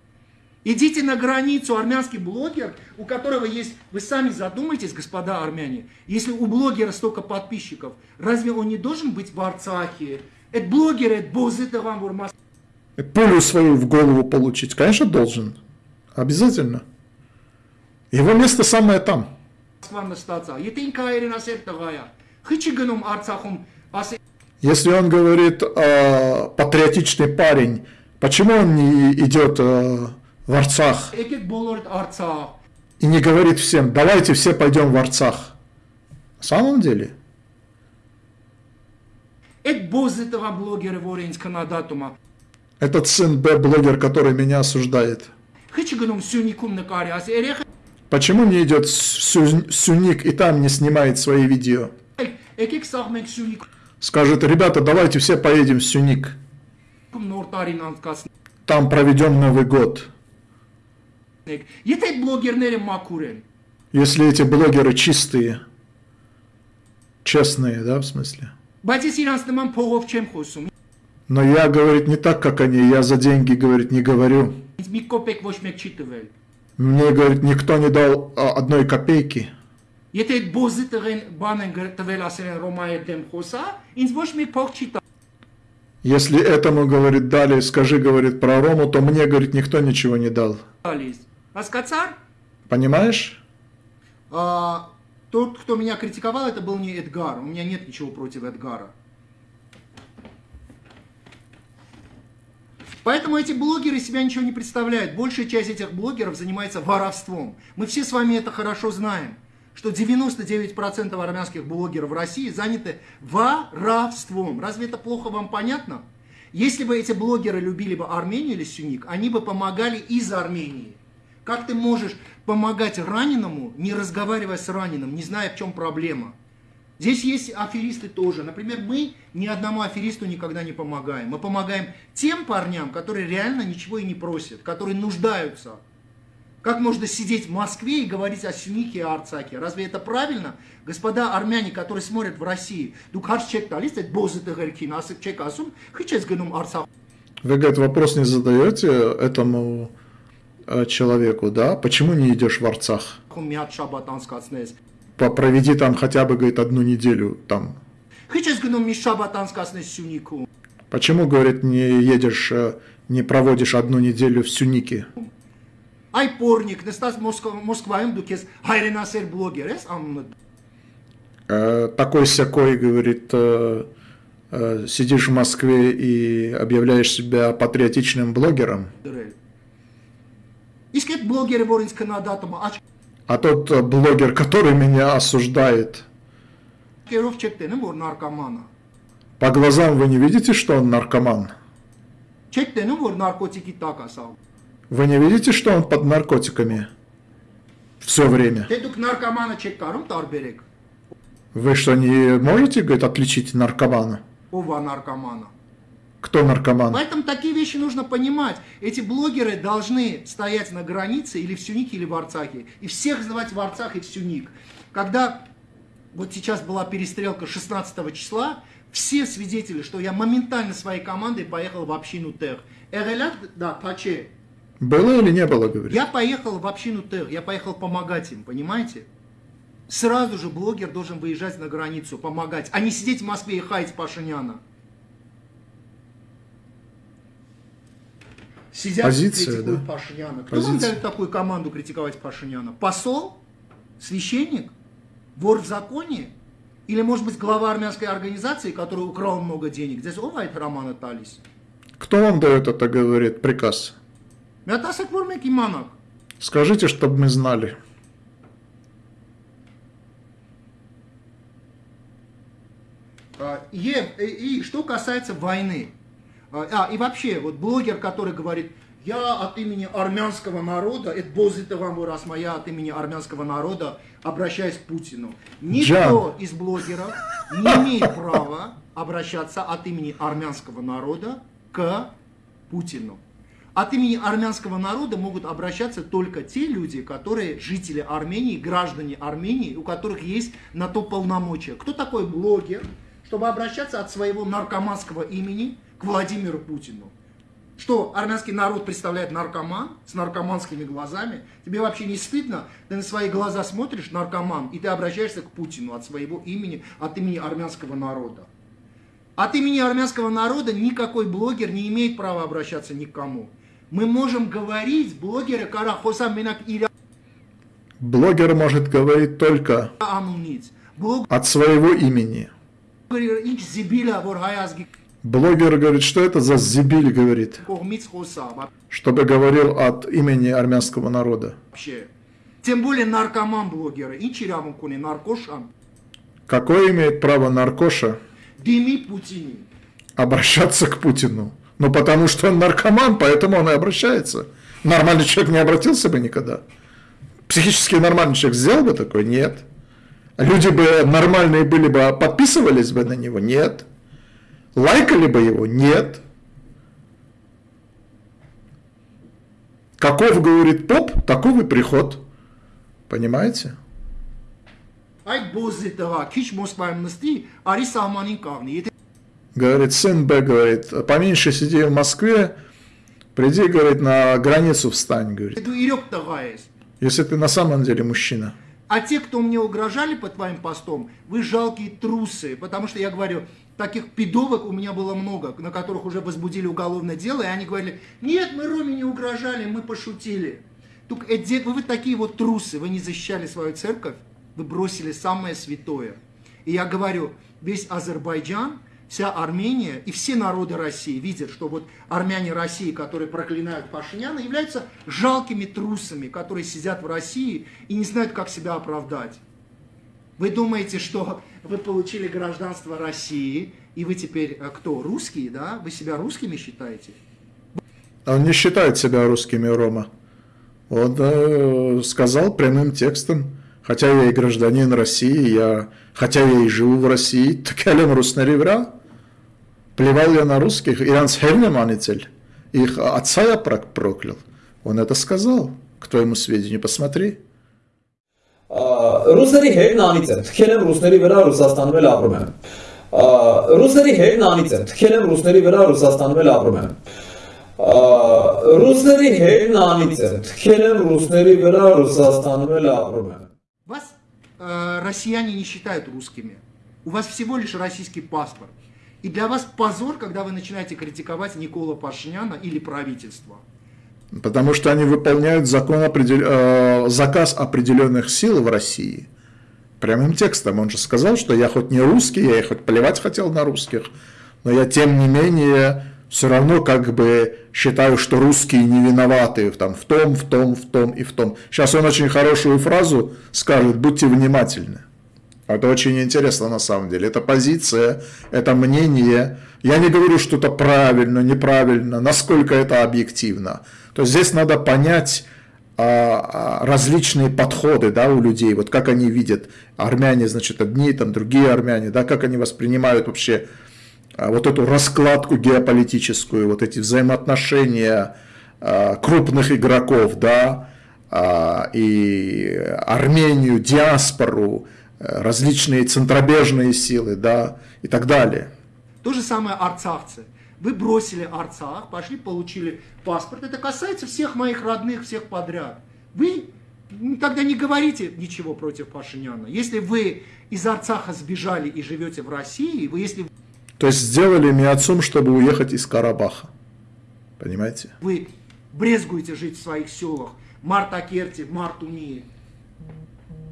Speaker 2: Идите на границу, армянский блогер, у которого есть, вы сами задумайтесь, господа армяне, если у блогера столько подписчиков, разве он не должен быть в Арцахе? Это блогер, это боз, это вам урмас.
Speaker 1: Пулю свою в голову получить, конечно, должен. Обязательно. Его место самое там. Если он говорит э, патриотичный парень, почему он не идет э, в Арцах. И не говорит всем, давайте все пойдем в Арцах. На самом деле... Этот сын Б, блогер, который меня осуждает. Почему не идет Сюник и там не снимает свои видео? Скажет, ребята, давайте все поедем в Сюник. Там проведем Новый год
Speaker 2: Եթե այդ բլոգերները մաքուր են,
Speaker 1: Если эти блогеры чистые, честные, да, в смысле?
Speaker 2: բայց ես իրանց նման փողով չեմ խոսում։
Speaker 1: Но я, говорит, не так, как они, я за деньги, говорит, не говорю.
Speaker 2: Ինձ մի կոպեկ ոչ մեկ չի տվել։
Speaker 1: Мне, говорит, никто не дал а, одной копейки.
Speaker 2: Եթե այդ բոզի տղեն բան են գր- տվել ասել են Ռոմայի դեմ խոսա, ինձ ոչ մեկ փող չի տա։
Speaker 1: Если этому, говорит, дали, скажи, говорит, про Рому, то мне, говорит, никто ничего не дал.
Speaker 2: Раскацар?
Speaker 1: Понимаешь?
Speaker 2: А, тот, кто меня критиковал, это был не Эдгар. У меня нет ничего против Эдгара. Поэтому эти блогеры себя ничего не представляют. Большая часть этих блогеров занимается воровством. Мы все с вами это хорошо знаем, что 99% армянских блогеров в России заняты воровством. Разве это плохо вам понятно? Если бы эти блогеры любили бы Армению или Сюник, они бы помогали из Армении. Как ты можешь помогать раненому, не разговаривая с раненым, не зная, в чем проблема? Здесь есть аферисты тоже. Например, мы ни одному аферисту никогда не помогаем. Мы помогаем тем парням, которые реально ничего и не просят, которые нуждаются. Как можно сидеть в Москве и говорить о Сюнике и Арцаке? Разве это правильно? Господа армяне, которые смотрят в России,
Speaker 1: вы, говорит, вопрос не задаете этому Э, человеку, да, почему не идешь в Арцах? Проведи там хотя бы, говорит, одну неделю там. Почему, говорит, не едешь, э, не проводишь одну неделю в Сюнике?
Speaker 2: Ай порник, нестас Москваем дукес, хайренасер
Speaker 1: блогерес, Такой всякой, говорит, э, сидишь в Москве и объявляешь себя патриотичным блогером.
Speaker 2: Искать блогеры Воринска на датому.
Speaker 1: А тот э, блогер, который меня осуждает. По глазам вы не видите, что он наркоман? Вы не видите, что он под наркотиками? Все время. Вы что, не можете, говорит, отличить наркомана?
Speaker 2: Ова наркомана.
Speaker 1: Кто наркоман?
Speaker 2: Поэтому такие вещи нужно понимать. Эти блогеры должны стоять на границе или в Сюнике, или в Арцахе. И всех звать в Арцах и в Сюник. Когда вот сейчас была перестрелка 16 числа, все свидетели, что я моментально своей командой поехал в общину Тех. Эгелят, да, Паче.
Speaker 1: Было или не было, говорит?
Speaker 2: Я поехал в общину Тех, я поехал помогать им, понимаете? Сразу же блогер должен выезжать на границу, помогать, а не сидеть в Москве и хаять Пашиняна. Сидят,
Speaker 1: Позиция,
Speaker 2: критикуют
Speaker 1: да.
Speaker 2: Пашиняна. Кто вам
Speaker 1: Позиция.
Speaker 2: дает такую команду критиковать Пашиняна? Посол? Священник? Вор в законе? Или, может быть, глава армянской организации, который украл много денег? Здесь овает Романа Талис.
Speaker 1: Кто вам дает это, говорит, приказ?
Speaker 2: Меня тасак вор меки манак.
Speaker 1: Скажите, чтобы мы знали.
Speaker 2: А, И, и- и что касается войны. А, а, и вообще, вот блогер, который говорит, я от имени армянского народа, это бозит вам раз моя от имени армянского народа, обращаюсь к Путину. Никто из блогеров не имеет права обращаться от имени армянского народа к Путину. От имени армянского народа могут обращаться только те люди, которые жители Армении, граждане Армении, у которых есть на то полномочия. Кто такой блогер, чтобы обращаться от своего наркоманского имени к Владимиру Путину? Что, армянский народ представляет наркоман с наркоманскими глазами? Тебе вообще не стыдно? Ты на свои глаза смотришь, наркоман, и ты обращаешься к Путину от своего имени, от имени армянского народа. От имени армянского народа никакой блогер не имеет права обращаться ни к кому. Мы можем говорить, блогеры Карахоса Минак Иля
Speaker 1: Блогер может говорить только от своего имени. Блогер говорит, что это за зибиль, говорит, чтобы говорил от имени армянского народа.
Speaker 2: Тем более наркоман блогеры. Инчи Рамукуни, наркошан.
Speaker 1: Какое имеет право наркоша
Speaker 2: Дими Путини.
Speaker 1: обращаться к Путину? Ну, потому что он наркоман, поэтому он и обращается. Нормальный человек не обратился бы никогда. Психически нормальный человек сделал бы такое? Нет. Люди бы нормальные были бы, подписывались бы на него? Нет. Лайкали бы его? Нет. Каков, говорит поп, таков и приход. Понимаете? Говорит, сын Б, говорит, поменьше сиди в Москве, приди, говорит, на границу встань, говорит. Если ты на самом деле мужчина.
Speaker 2: А те, кто мне угрожали по твоим постом, вы жалкие трусы, потому что я говорю, таких пидовок у меня было много, на которых уже возбудили уголовное дело, и они говорили, нет, мы Роме не угрожали, мы пошутили. Только эти- вы, вы такие вот трусы, вы не защищали свою церковь, вы бросили самое святое. И я говорю, весь Азербайджан, вся Армения и все народы России видят, что вот армяне России, которые проклинают Пашиняна, являются жалкими трусами, которые сидят в России и не знают, как себя оправдать. Вы думаете, что вы получили гражданство России, и вы теперь э, кто, русские, да? Вы себя русскими считаете?
Speaker 1: А он не считает себя русскими, Рома. Он э, сказал прямым текстом, хотя я и гражданин России, я, хотя я и живу в России, так я лен руснеревра. Плевал я на русских, иранс хернеманитель. Их отца я проклял. Он это сказал. К твоему сведению, посмотри
Speaker 3: Ա, Ռուսների հետն անից եմ, թքել եմ ռուսների վրա Ռուսաստանում էլ ապրում եմ։ Ա, Ռուսների հետն անից եմ, թքել եմ ռուսների վրա Ռուսաստանում էլ ապրում եմ։ Ա, Ռուսների հետն անից եմ, թքել եմ ռուսների վրա Ռուսաստանում էլ ապրում եմ։
Speaker 2: Вас э, россияне не считают русскими. У вас всего лишь российский паспорт. И для вас позор, когда вы начинаете критиковать Никола Пашиняна или правительство.
Speaker 1: Потому что они выполняют закон определ- э, заказ определенных сил в России. Прямым текстом. Он же сказал, что я хоть не русский, я и хоть плевать хотел на русских, но я тем не менее все равно как бы считаю, что русские не виноваты там, в том, в том, в том и в том. Сейчас он очень хорошую фразу скажет, будьте внимательны. Это очень интересно на самом деле. Это позиция, это мнение. Я не говорю, что это правильно, неправильно, насколько это объективно. То есть здесь надо понять а, а, различные подходы да, у людей, вот как они видят армяне, значит, одни, там другие армяне, да, как они воспринимают вообще а, вот эту раскладку геополитическую, вот эти взаимоотношения крупных игроков, да, и Армению, диаспору, э, различные центробежные силы, да, и так далее.
Speaker 2: То же самое арцахцы. Вы бросили Арцах, пошли, получили паспорт. Это касается всех моих родных, всех подряд. Вы тогда не говорите ничего против Пашиняна. Если вы из Арцаха сбежали и живете в России, вы, если
Speaker 1: То есть сделали миоцум, чтобы уехать из Карабаха. Понимаете?
Speaker 2: вы брезгуете жить в своих селах, Мартакерте, Мартуни,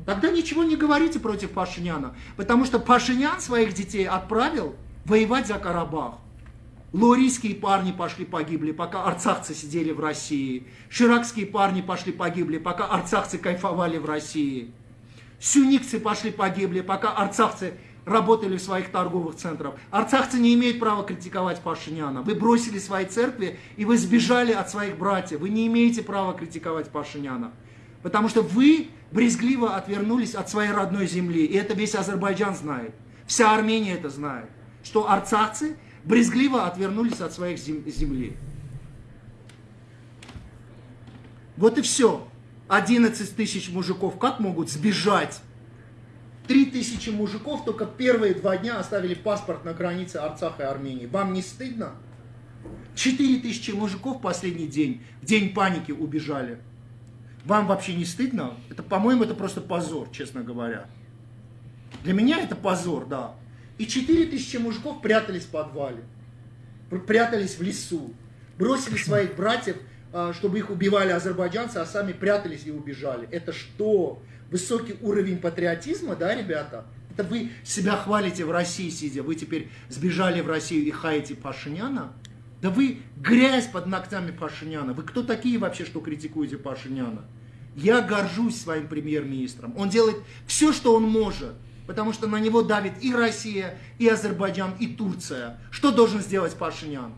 Speaker 2: тогда ничего не говорите против Пашиняна, потому что Пашинян своих детей отправил воевать за Карабах. Лорийские парни пошли погибли, пока арцахцы сидели в России. Ширакские парни пошли погибли, пока арцахцы кайфовали в России. Сюникцы пошли погибли, пока арцахцы работали в своих торговых центрах. Арцахцы не имеют права критиковать Пашиняна. Вы бросили свои церкви и вы сбежали от своих братьев. Вы не имеете права критиковать Пашиняна. Потому что вы брезгливо отвернулись от своей родной земли. И это весь Азербайджан знает. Вся Армения это знает. Что арцахцы брезгливо отвернулись от своих зем- земли. Вот и все. 11 тысяч мужиков как могут сбежать? 3 тысячи мужиков только первые два дня оставили паспорт на границе Арцаха и Армении. Вам не стыдно? 4 тысячи мужиков последний день, в день паники убежали. Вам вообще не стыдно? Это, по-моему, это просто позор, честно говоря. Для меня это позор, да. И 4 тысячи мужиков прятались в подвале, пр- прятались в лесу, бросили своих братьев, а, чтобы их убивали азербайджанцы, а сами прятались и убежали. Это что? Высокий уровень патриотизма, да, ребята? Это вы себя хвалите в России сидя, вы теперь сбежали в Россию и хаете Пашиняна? Да вы грязь под ногтями Пашиняна. Вы кто такие вообще, что критикуете Пашиняна? Я горжусь своим премьер-министром. Он делает все, что он может, потому что на него давит и Россия, и Азербайджан, и Турция. Что должен сделать Пашинян?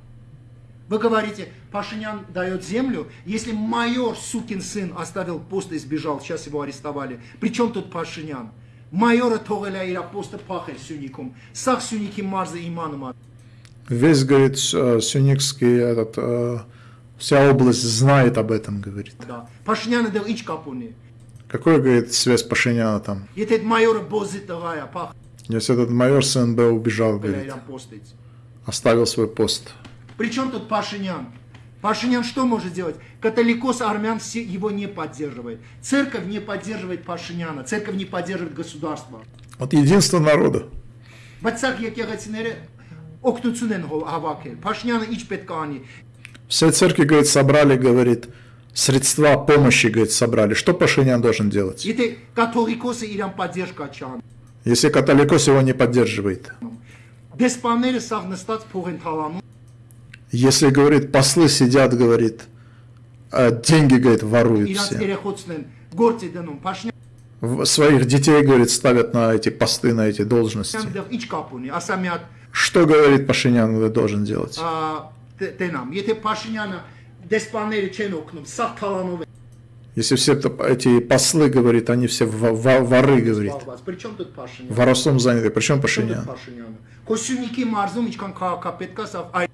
Speaker 2: Вы говорите, Пашинян дает землю, если майор, сукин сын, оставил пост и сбежал, сейчас его арестовали. Причем тут Пашинян? Майора Тогаля и апоста Пахель Сюником, Сах Сюники Марза Иманума.
Speaker 1: Весь, говорит, э, Сюникский этот... Э, вся область знает об этом, говорит.
Speaker 2: Да. Пашинян дал ич капуни.
Speaker 1: Какой, говорит, связь Пашиняна там? Если этот майор с НБ
Speaker 2: убежал,
Speaker 1: говорит, оставил свой пост.
Speaker 2: Причем тут Пашинян? Пашинян что может делать? Католикос армян все его не поддерживает. Церковь не поддерживает Пашиняна, церковь не поддерживает государство.
Speaker 1: Вот единство народа. Все церкви, говорит, собрали, говорит, средства помощи, говорит, собрали. Что Пашинян должен делать?
Speaker 2: Если католикосы иран поддержка чан.
Speaker 1: Если католикос его не поддерживает. Если, говорит, послы сидят, говорит, а деньги, говорит, воруют все. Своих детей, говорит, ставят на эти посты, на эти должности. Что, говорит, Пашинян должен делать?
Speaker 2: ա, տ- տենամ։ Եթե Փաշինյանը դեսպանները չեն օգնում, սաղ թալանով են
Speaker 1: Если все это- эти послы, говорит, они все во- во- воры, говорит.
Speaker 2: զբաղված։ Причем тут Փաշինյանը։
Speaker 1: Воровством заняты. Причем
Speaker 2: Причем
Speaker 1: Пашинян?
Speaker 2: тут Փաշինյանը։ Քոսյունիքի մարզում ինչքան քաղաքապետ կա, սա այ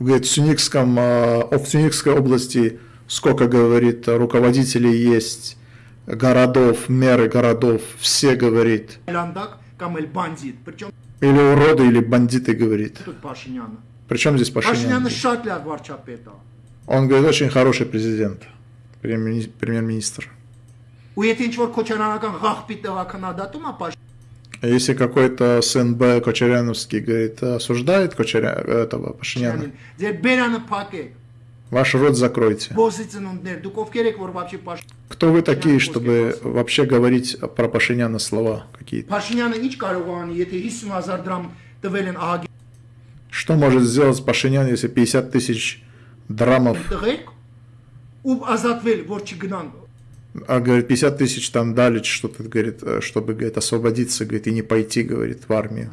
Speaker 1: Говорит, в Сюникском, а, в Сюникской области сколько, говорит, руководителей есть, городов, меры городов, все, говорит,
Speaker 2: լանդակ կամ էլ բանդիտ։ Причем
Speaker 1: или уроды, или бандиты, говорит.
Speaker 2: тут Փաշինյանը։
Speaker 1: Причем здесь Пашинян?
Speaker 2: Փաշինյանը շատ լավ վարչապետ է։
Speaker 1: Он говорит, очень хороший президент, премьер-министр. А если какой-то сын Б. Кочеряновский говорит, осуждает Кочеря этого Пашиняна, ваш рот закройте. Кто вы такие, чтобы вообще говорить про Пашиняна слова какие-то? Что может сделать Пашинян, если 50 тысяч драмов. А, говорит, 50 тысяч там дали что-то, говорит, э, чтобы, говорит, освободиться, говорит, и не пойти, говорит, в армию.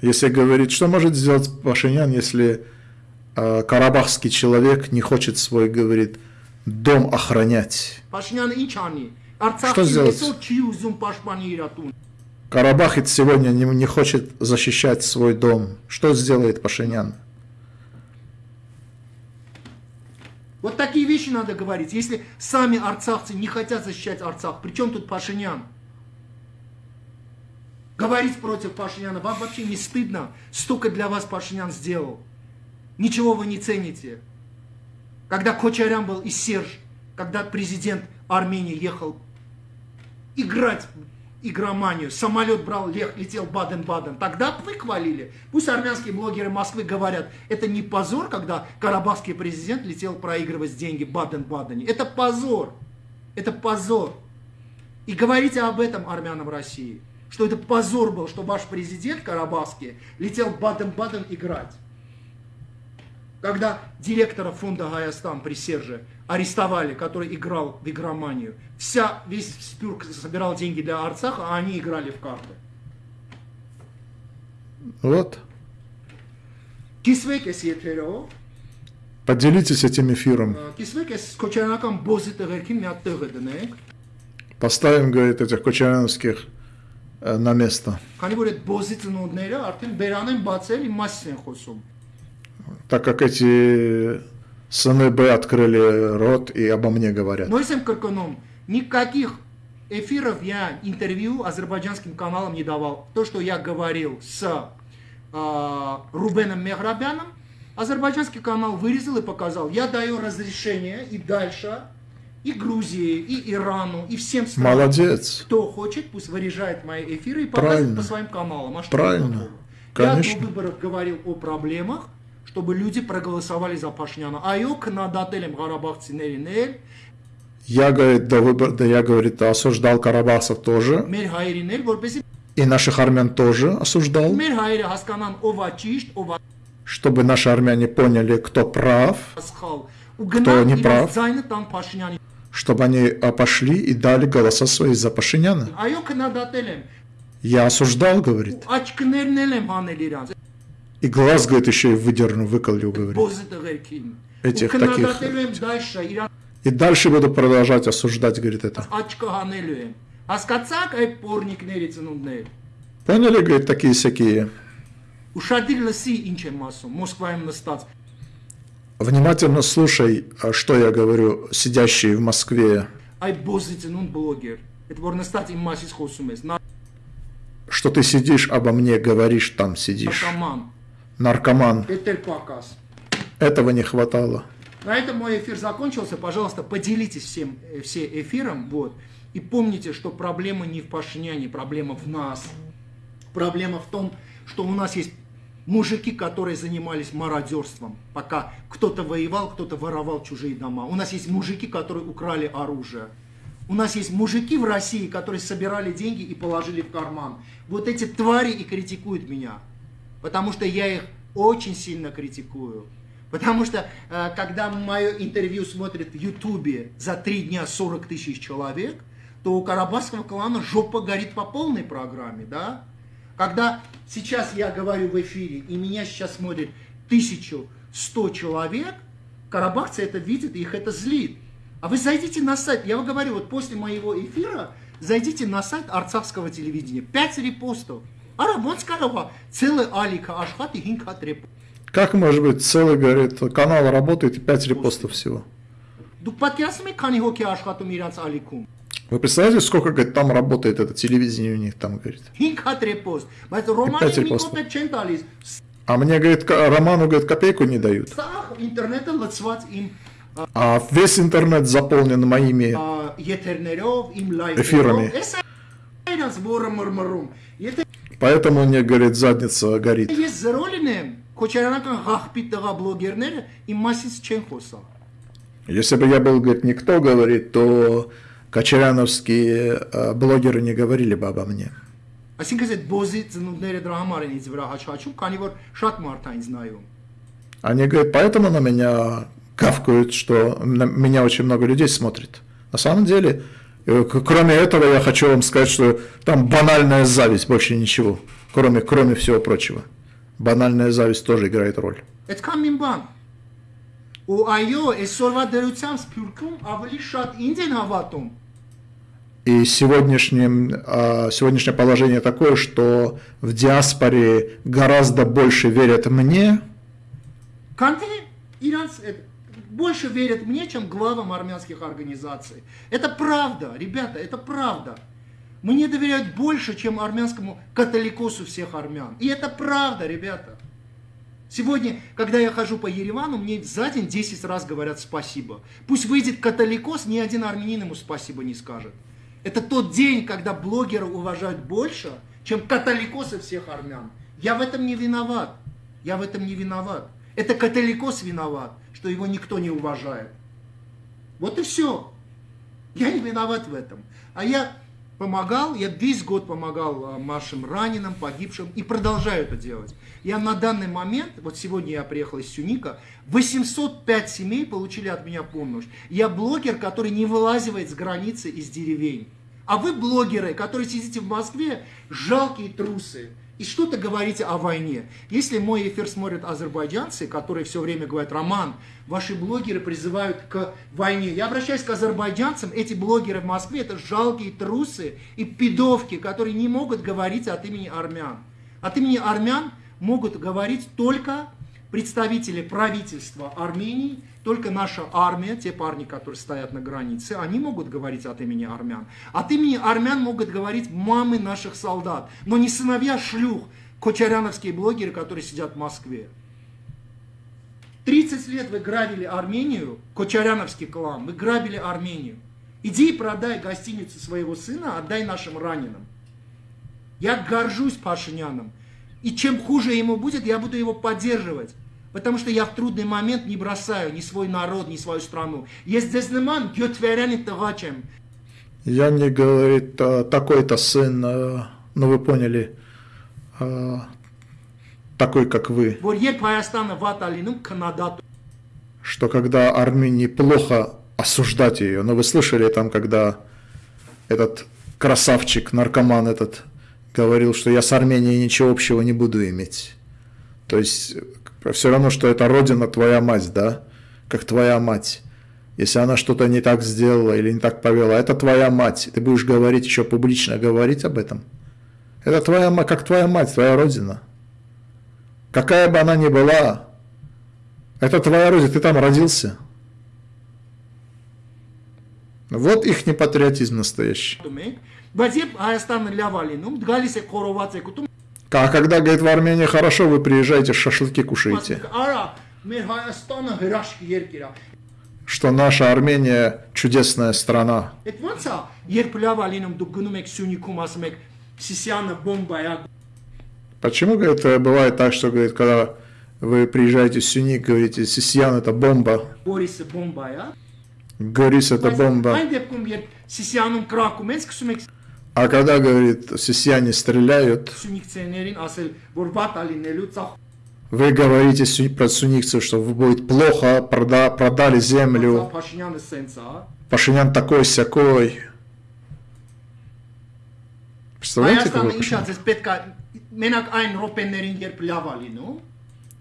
Speaker 1: Если говорит, что может сделать Пашинян, если э, карабахский человек не хочет свой, говорит, дом охранять? Что сделать? Карабахец сегодня не, не хочет защищать свой дом. Что сделает Пашинян?
Speaker 2: Вот такие вещи надо говорить. Если сами арцахцы не хотят защищать Арцах, при чем тут Пашинян? Говорить против Пашиняна вам вообще не стыдно. Столько для вас Пашинян сделал. Ничего вы не цените. Когда Кочарян был и Серж, когда президент Армении ехал играть игроманию, самолет брал, лег- летел Баден-Баден, тогда вы хвалили. Пусть армянские блогеры Москвы говорят, это не позор, когда карабахский президент летел проигрывать деньги Баден-Бадене. Это позор. Это позор. И говорите об этом армянам России, что это позор был, что ваш президент карабахский летел Баден-Баден играть. Когда директора фонда Гаястан при Серже арестовали, который играл в игроманию. Вся, весь Спюрк собирал деньги для Арцаха, а они играли в карты.
Speaker 1: Вот. Поделитесь этим эфиром.
Speaker 2: А,
Speaker 1: Поставим, говорит, этих кочаряновских э, на место. Так как эти Сыны Б открыли рот и обо мне говорят.
Speaker 2: Мойсем Карканом, никаких эфиров я интервью азербайджанским каналам не давал. То, что я говорил с э, Рубеном Мехрабяном, азербайджанский канал вырезал и показал. Я даю разрешение и дальше и Грузии, и Ирану, и всем странам.
Speaker 1: Молодец.
Speaker 2: Кто хочет, пусть вырежает мои эфиры и показывает
Speaker 1: Правильно.
Speaker 2: по своим каналам. А что
Speaker 1: Правильно.
Speaker 2: Я до выборов говорил о проблемах, чтобы люди проголосовали за Пашняна. Այո, քննադատել եմ Ղարաբաղցիներին էլ,
Speaker 1: Я, говорит, до выбора, да я, говорит, осуждал карабахцев тоже,
Speaker 2: մեր հայերին էլ, որպեսզի
Speaker 1: и наших армян тоже осуждал,
Speaker 2: մեր հայերը հասկանան ով է ճիշտ, ով է
Speaker 1: чтобы наши армяне поняли, кто прав,
Speaker 2: սխալ ու
Speaker 1: Кто
Speaker 2: գնան
Speaker 1: не
Speaker 2: իրենց
Speaker 1: прав?
Speaker 2: ձայնը տան Փաշինյանի։
Speaker 1: чтобы они а, пошли и дали голоса свои за Пашиняна.
Speaker 2: Այո, քննադատել եմ։
Speaker 1: Я осуждал, говорит, И глаз, говорит, еще и выдерну, выколю, говорит. Этих таких. И дальше буду продолжать осуждать, говорит, это. Поняли, говорит, такие всякие. Внимательно слушай, а что я говорю, сидящий в Москве. Что ты сидишь обо мне, говоришь там, сидишь.
Speaker 2: Наркоман։.
Speaker 1: Этого не хватало.
Speaker 2: На этом мой эфир закончился. Пожалуйста, поделитесь всем, э, все эфиром. Вот. И помните, что проблема не в Пашиняне, проблема в нас. Проблема в том, что у нас есть мужики, которые занимались мародерством, пока кто-то воевал, кто-то воровал чужие дома. У нас есть мужики, которые украли оружие. У нас есть мужики в России, которые собирали деньги и положили в карман. Вот эти твари и критикуют меня. Потому что я их очень сильно критикую. Потому что, э, когда мое интервью смотрит в Ютубе за три дня 40 тысяч человек, то у Карабахского клана жопа горит по полной программе, да? Когда сейчас я говорю в эфире, и меня сейчас смотрит 1100 человек, карабахцы это видят, и их это злит. А вы зайдите на сайт, я вам говорю, вот после моего эфира, зайдите на сайт арцахского телевидения, 5 репостов. Арабонского целый алика ашхат и хинкат репост.
Speaker 1: Как может быть целый, говорит, канал работает и 5 репостов всего?
Speaker 2: Դուք պատկերացնում եք քանի հոգի է աշխատում իրանց ալիքում։
Speaker 1: Вы представляете, сколько, говорит, там работает это телевидение у них там, говорит.
Speaker 2: 5 հատ ռեպոստ, բայց Ռոմանի
Speaker 1: Պետր
Speaker 2: մի
Speaker 1: Պոստը։
Speaker 2: կոպեկ չեն տալիս։
Speaker 1: А мне, говорит, ка- Роману, говорит, копейку не дают.
Speaker 2: Սա ինտերնետը լցված իմ
Speaker 1: А весь интернет заполнен моими...
Speaker 2: ա,
Speaker 1: Поэтому мне, говорит, задница горит.
Speaker 2: Есть зароленные, кочаранакан гахпитага блогернер и масис ченхоса.
Speaker 1: Если бы я был, говорит, никто, говорит, то кочаряновские э, блогеры не говорили бы обо мне.
Speaker 2: Այսինքն այս այդ բոզի ծնունդները դրա не են ինձ վրա հաչաչում, քանի որ շատ մարդ
Speaker 1: Они говорят, поэтому на меня кавкают, что на меня очень много людей смотрит. На самом деле, кроме этого, я хочу вам сказать, что там банальная зависть, больше ничего, кроме, кроме всего прочего. Банальная зависть тоже играет роль.
Speaker 2: Այդքան մին բան։ Ու այո, այսօրվա դրությամբ Սփյուռքում ավելի շատ ինձ են հավատում,
Speaker 1: И сегодняшним, а, сегодняшнее положение такое, что в диаспоре гораздо больше верят мне,
Speaker 2: больше верят мне, чем главам армянских организаций. Это правда, ребята, это правда. Мне доверяют больше, чем армянскому католикосу всех армян. И это правда, ребята. Сегодня, когда я хожу по Еревану, мне за день 10 раз говорят спасибо. Пусть выйдет католикос, ни один армянин ему спасибо не скажет. Это тот день, когда блогеры уважают больше, чем католикосы всех армян. Я в этом не виноват. Я в этом не виноват. Это католикос виноват, что его никто не уважает. Вот и все. Я не виноват в этом. А я помогал, я весь год помогал а, нашим раненым, погибшим и продолжаю это делать. Я на данный момент, вот сегодня я приехал из Сюника, 805 семей получили от меня помощь. Я блогер, который не вылазивает с границы из деревень. А вы блогеры, которые сидите в Москве, жалкие трусы. И что-то говорите о войне. Если мой эфир смотрят азербайджанцы, которые все время говорят, Роман, ваши блогеры призывают к войне. Я обращаюсь к азербайджанцам, эти блогеры в Москве, это жалкие трусы и пидовки, которые не могут говорить от имени армян. От имени армян могут говорить только представители правительства Армении, только наша армия, те парни, которые стоят на границе, они могут говорить от имени армян. От имени армян могут говорить мамы наших солдат, но не сыновья шлюх, кочаряновские блогеры, которые сидят в Москве. 30 лет вы грабили Армению, Кочаряновский клан, вы грабили Армению. Иди и продай гостиницу своего сына, отдай нашим раненым. Я горжусь Пашиняном. И чем хуже ему будет, я буду его поддерживать. Потому что я в трудный момент не бросаю ни свой народ, ни свою страну.
Speaker 1: Я не говорит, а, такой-то сын, а, ну вы поняли, а, такой как вы.
Speaker 2: Ну,
Speaker 1: что когда Армении плохо осуждать ее, но вы слышали там, когда этот красавчик, наркоман этот, говорил, что я с Арменией ничего общего не буду иметь. То есть все равно, что это родина твоя мать, да, как твоя мать. если она что-то не так сделала или не так повела, это твоя мать. Ты будешь говорить, еще публично говорить об этом. Это твоя мать, как твоя мать, твоя родина. Какая бы она ни была, это твоя родина, ты там родился. Вот их не патриотизм настоящий. А когда, говорит, в Армении хорошо, вы приезжаете, шашлыки кушаете. Что наша Армения чудесная страна. Почему, говорит, бывает так, что, говорит, когда вы приезжаете в Сюник, говорите, Сисьян это бомба.
Speaker 2: Горис бомба, а?
Speaker 1: Горис это бомба. А когда, говорит, сессияне стреляют, вы говорите про сунникцев, что будет плохо, прода, продали землю. Пашинян такой всякой. Представляете, какой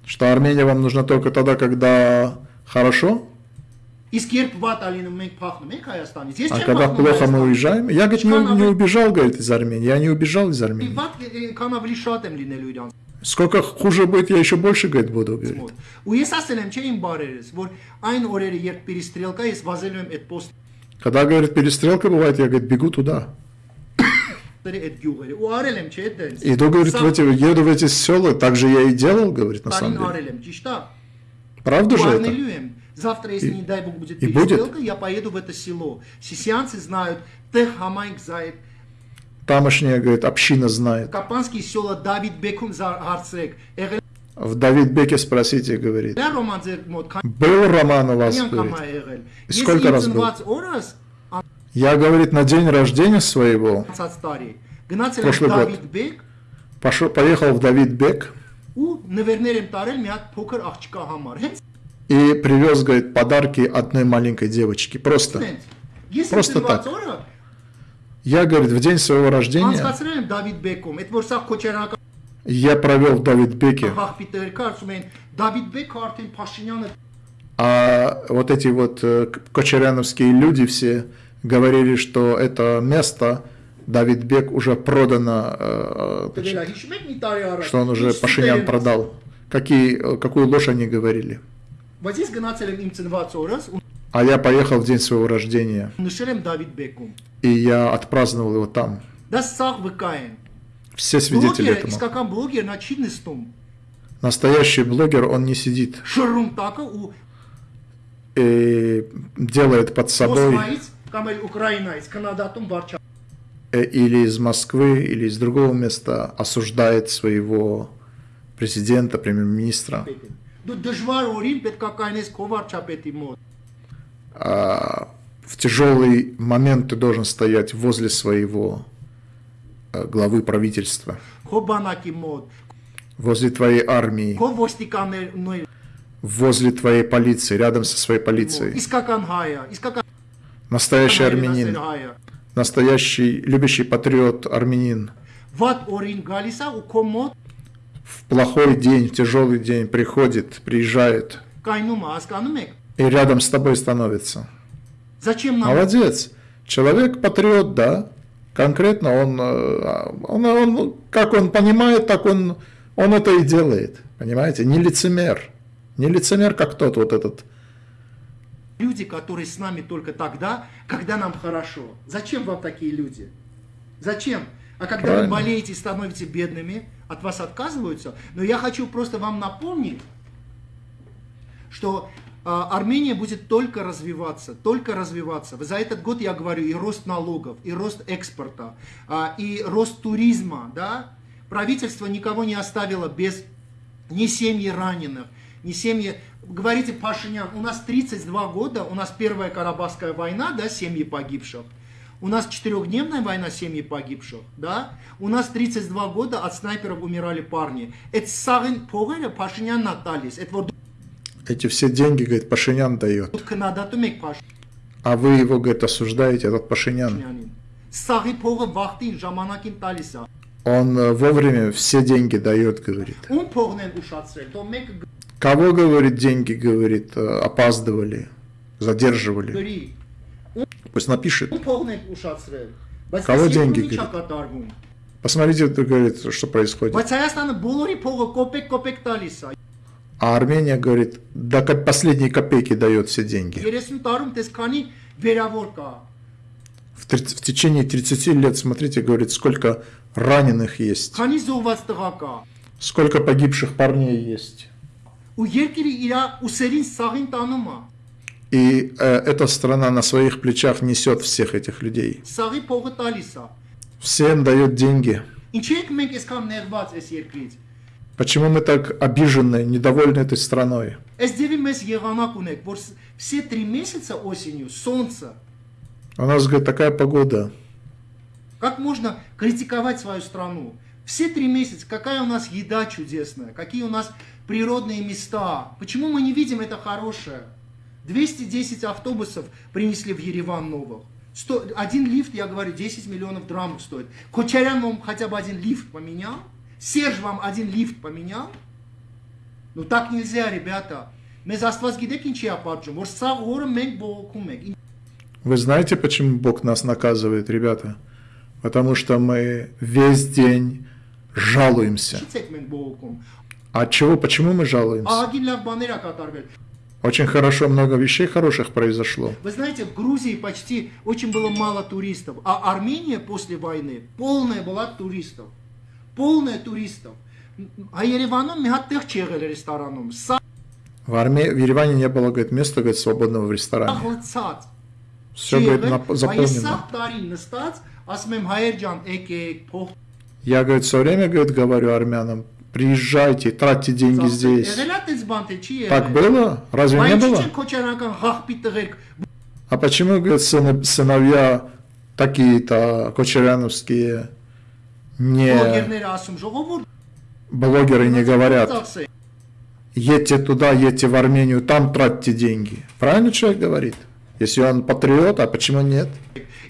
Speaker 1: Что Армения вам нужна только тогда, когда хорошо?
Speaker 2: իսկ երբ վատ է լինում, մենք փախնում ենք Հայաստանից։ Ես
Speaker 1: а
Speaker 2: չեմ
Speaker 1: когда
Speaker 2: փախնում
Speaker 1: плохо мы
Speaker 2: Հայաստանից։
Speaker 1: уезжаем. Я, говорит, не, не убежал, говорит, из Армении. Я не убежал из Армении.
Speaker 2: Վատ քան ավելի շատ եմ լինելու իրանց
Speaker 1: Сколько хуже будет, я еще больше, говорит, буду, говорит.
Speaker 2: մոտ։ Ու ես ասել եմ, չէ՞ իմ բարերս, որ այն օրերը, երբ պերիստրելկա, ես վազելու եմ այդ post
Speaker 1: Когда, говорит, перестрелка бывает, я, говорит, бегу туда.
Speaker 2: երի այդ գյուղերը։ Ու արել եմ, չէ՞ դենց։
Speaker 1: Иду, говорит, в эти, еду в эти села, так же я и делал, говорит, на самом
Speaker 2: Տարին
Speaker 1: деле.
Speaker 2: արել եմ, ճիշտ է։
Speaker 1: Правда же это?
Speaker 2: Завтра, если, и, не дай бог, будет
Speaker 1: и
Speaker 2: перестрелка, я поеду в это село. Сесианцы знают, тех знает,
Speaker 1: тамошняя, говорит, община знает.
Speaker 2: Капанские села Давид Бекум Арцек.
Speaker 1: В Давидбеке спросите, говорит. Был роман у вас, говорит.
Speaker 2: И
Speaker 1: сколько раз был?
Speaker 2: А-
Speaker 1: я, говорит, на день рождения своего, прошлый год, пошел, поехал в Давидбек и привез, говорит, подарки одной маленькой девочке. Просто, просто так. Я, говорит, в день своего рождения я провел в
Speaker 2: Давид Беке.
Speaker 1: А вот эти вот э, кочеряновские люди все говорили, что это место Давид Бек уже продано, э, э,
Speaker 2: значит,
Speaker 1: что он уже Пашинян продал. Какие, какую ложь они говорили. А я поехал в день своего рождения. И я отпраздновал его там.
Speaker 2: Да, Сах Бекайн.
Speaker 1: Все свидетели этому. Настоящий блогер, он не сидит. И э, делает под собой э, или из Москвы, или из другого места осуждает своего президента, премьер-министра
Speaker 2: Դու դժվար օրին պետք է կայնես քո վարչապետի մոտ։
Speaker 1: А в тяжелый момент ты должен стоять возле своего э, главы правительства,
Speaker 2: Քո բանակի մոտ,
Speaker 1: возле твоей армии,
Speaker 2: քո ոստիկանների
Speaker 1: возле твоей полиции, рядом со своей
Speaker 2: մոտ։
Speaker 1: полицией.
Speaker 2: Իսկական հայը, իսկական
Speaker 1: Настоящий
Speaker 2: հայրենասեր
Speaker 1: армянин,
Speaker 2: հայը։
Speaker 1: настоящий любящий патриот армянин. в плохой день, в тяжелый день приходит, приезжает.
Speaker 2: Ну ну
Speaker 1: и рядом с тобой становится.
Speaker 2: Зачем нам?
Speaker 1: Молодец. Человек патриот, да. Конкретно он, э, он, он, ну, как он понимает, так он, он это и делает. Понимаете? Не лицемер. Не лицемер, как тот вот этот.
Speaker 2: Люди, которые с нами только тогда, когда нам хорошо. Зачем вам такие люди? Зачем? А когда
Speaker 1: Правильно.
Speaker 2: вы болеете и становитесь бедными, от вас отказываются. Но я хочу просто вам напомнить, что а, Армения будет только развиваться, только развиваться. За этот год я говорю и рост налогов, и рост экспорта, а, и рост туризма, да. Правительство никого не оставило без ни семьи раненых, ни семьи... Говорите, Пашинян, у нас 32 года, у нас первая Карабахская война, да, семьи погибших. У нас четырехдневная война семьи погибших, да? У нас 32 года от снайперов умирали парни. Это сагын погыля Пашинян наталис.
Speaker 1: Эти все деньги, говорит, Пашинян дает. А вы его, говорит, осуждаете, этот Пашинян. Он э, вовремя все деньги дает, говорит. Кого, говорит, деньги, говорит, э, опаздывали, задерживали?
Speaker 2: գրի,
Speaker 1: Пусть напишет.
Speaker 2: ում փողն եք ուշացրել։ Բայց
Speaker 1: Կավո
Speaker 2: այս
Speaker 1: деньги,
Speaker 2: երկրում ինչա
Speaker 1: говорит.
Speaker 2: կատարվում։
Speaker 1: Посмотрите, это говорит, что происходит.
Speaker 2: Բայց Հայաստանը բոլորի փողը կոպեկ-կոպեկ տալիս է։
Speaker 1: А Армения говорит, до ко- последней копейки дает все деньги.
Speaker 2: 30 տարում տես քանի վերավոր կա։
Speaker 1: В, 30 в течение 30 лет, смотрите, говорит, сколько раненых есть,
Speaker 2: Քանի զոհված տղա կա։
Speaker 1: сколько погибших парней есть.
Speaker 2: Ու երկիրը իր ուսերին սաղին տանում է։
Speaker 1: И э, эта страна на своих плечах несет всех этих людей. Всем дает деньги. Почему мы так обижены, недовольны этой страной?
Speaker 2: Все три месяца осенью солнце.
Speaker 1: У нас, говорит, такая погода.
Speaker 2: Как можно критиковать свою страну? Все три месяца, какая у нас еда чудесная, какие у нас природные места. Почему мы не видим это хорошее? 210 автобусов принесли в Ереван новых. 100, один лифт, я говорю, 10 миллионов драмок стоит. Кочарян вам хотя бы один лифт поменял? Серж вам один лифт поменял? Ну так нельзя, ребята. Мы за вас гидекинчи апарджим.
Speaker 1: Вы знаете, почему Бог нас наказывает, ребята? Потому что мы весь день жалуемся.
Speaker 2: От
Speaker 1: а чего, почему мы жалуемся?
Speaker 2: А
Speaker 1: очень хорошо, много вещей хороших произошло.
Speaker 2: Вы знаете, в Грузии почти очень было мало туристов, а Армения после войны полная была туристов. Полная туристов. А Ереваном мягатых чегали рестораном.
Speaker 1: В, армии в Ереване не было, говорит, места, говорит, свободного в ресторане. Все, говорит, заполнено.
Speaker 2: А
Speaker 1: Я, говорит, все время, говорит, говорю армянам, приезжайте, тратьте деньги здесь.
Speaker 2: Եղել է տես բան թե չի եղել։
Speaker 1: Так было? Разве не
Speaker 2: Բայց
Speaker 1: было?
Speaker 2: ինչ քոչարանական խախպի տղերք
Speaker 1: А почему, говорит, сына- сыновья такие-то кочеряновские не
Speaker 2: բլոգերները ասում ժողովուրդ
Speaker 1: блогеры не говорят,
Speaker 2: ծախսե։
Speaker 1: едьте туда, едьте в Армению, там тратьте деньги. Правильно человек говорит? Если он патриот, а почему нет?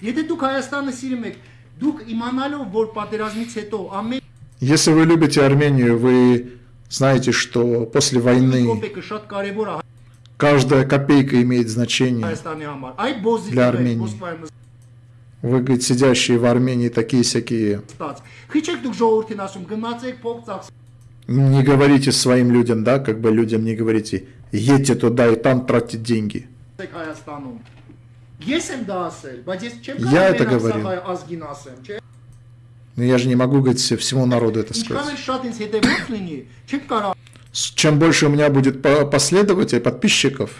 Speaker 2: Եթե դուք Հայաստանը սիրում եք, դուք իմանալով, որ պատերազմից հետո ամեն
Speaker 1: Если вы любите Армению, вы знаете, что после войны каждая копейка имеет значение для
Speaker 2: Армении.
Speaker 1: Вы, говорит, сидящие в Армении такие-сякие. Не говорите своим людям, да, как бы людям не говорите, едьте туда и там тратьте деньги. Я это
Speaker 2: говорю.
Speaker 1: Но я же не могу, говорит, всему народу это сказать. Чем больше у меня будет последователей, подписчиков.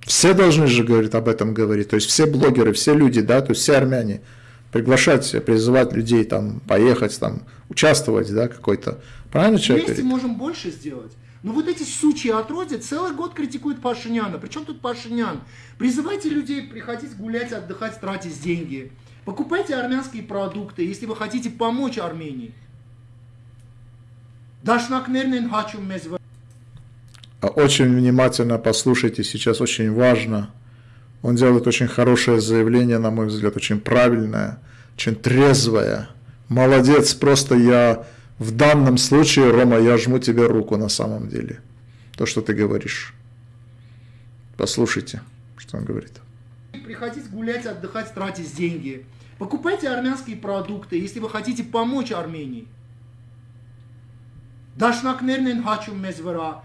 Speaker 1: Все должны же, говорить об этом говорить. То есть все блогеры, все люди, да, то есть все армяне. Приглашать, призывать людей там поехать, там участвовать, да, какой-то. Правильно человек
Speaker 2: Вместе
Speaker 1: говорит?
Speaker 2: можем больше сделать. Но вот эти сучьи отродье целый год критикуют Пашиняна. Причем тут Пашинян? Призывайте людей приходить гулять, отдыхать, тратить деньги. Покупайте армянские продукты, если вы хотите помочь Армении. Дашнакнерн инхачум мезвэ.
Speaker 1: А очень внимательно послушайте, сейчас очень важно. Он делает очень хорошее заявление, на мой взгляд, очень правильное, очень трезвое. Молодец, просто я в данном случае, Рома, я жму тебе руку на самом деле. То, что ты говоришь. Послушайте, что он говорит.
Speaker 2: Приходить гулять, отдыхать, тратить деньги. Покупайте армянские продукты, если вы хотите помочь Армении. Дашнакнернен хачум մեզ վրա։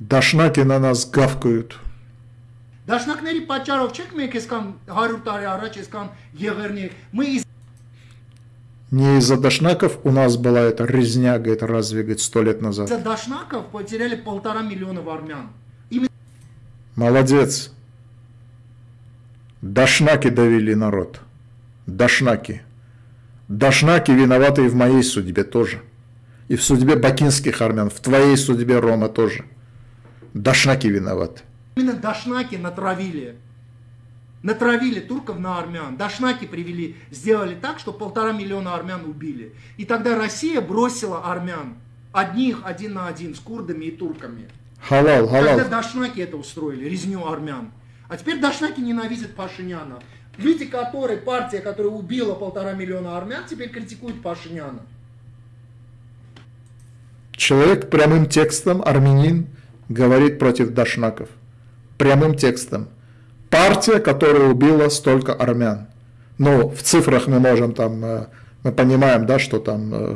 Speaker 1: Дашнаки на нас гавкают.
Speaker 2: Դաշնակների պատճառով չեք մենք այսքան 100 տարի առաջ այսքան եղերնի мы из
Speaker 1: не из-за дашнаков у нас была эта резня, говорит, разве, говорит, сто лет назад.
Speaker 2: за дашнаков потеряли полтора миллиона армян. Именно
Speaker 1: Молодец. Дашнаки довели народ. Дашнаки. Дашнаки виноваты и в моей судьбе тоже. И в судьбе бакинских армян, в твоей судьбе, Рома, тоже. Дашнаки виноваты.
Speaker 2: именно дашнаки натравили. Натравили турков на армян. Дашнаки привели, сделали так, что полтора миллиона армян убили. И тогда Россия бросила армян. Одних один на один с курдами и турками.
Speaker 1: Халал,
Speaker 2: Когда
Speaker 1: халал.
Speaker 2: дашнаки это устроили, резню армян. А теперь дашнаки ненавидят Пашиняна. Люди, которые, партия, которая убила полтора миллиона армян, теперь критикуют Пашиняна.
Speaker 1: Человек прямым текстом, армянин, говорит против дашнаков. Прямым текстом. Партия, которая убила столько армян. Ну, в цифрах мы можем там, э, мы понимаем, да, что там, э,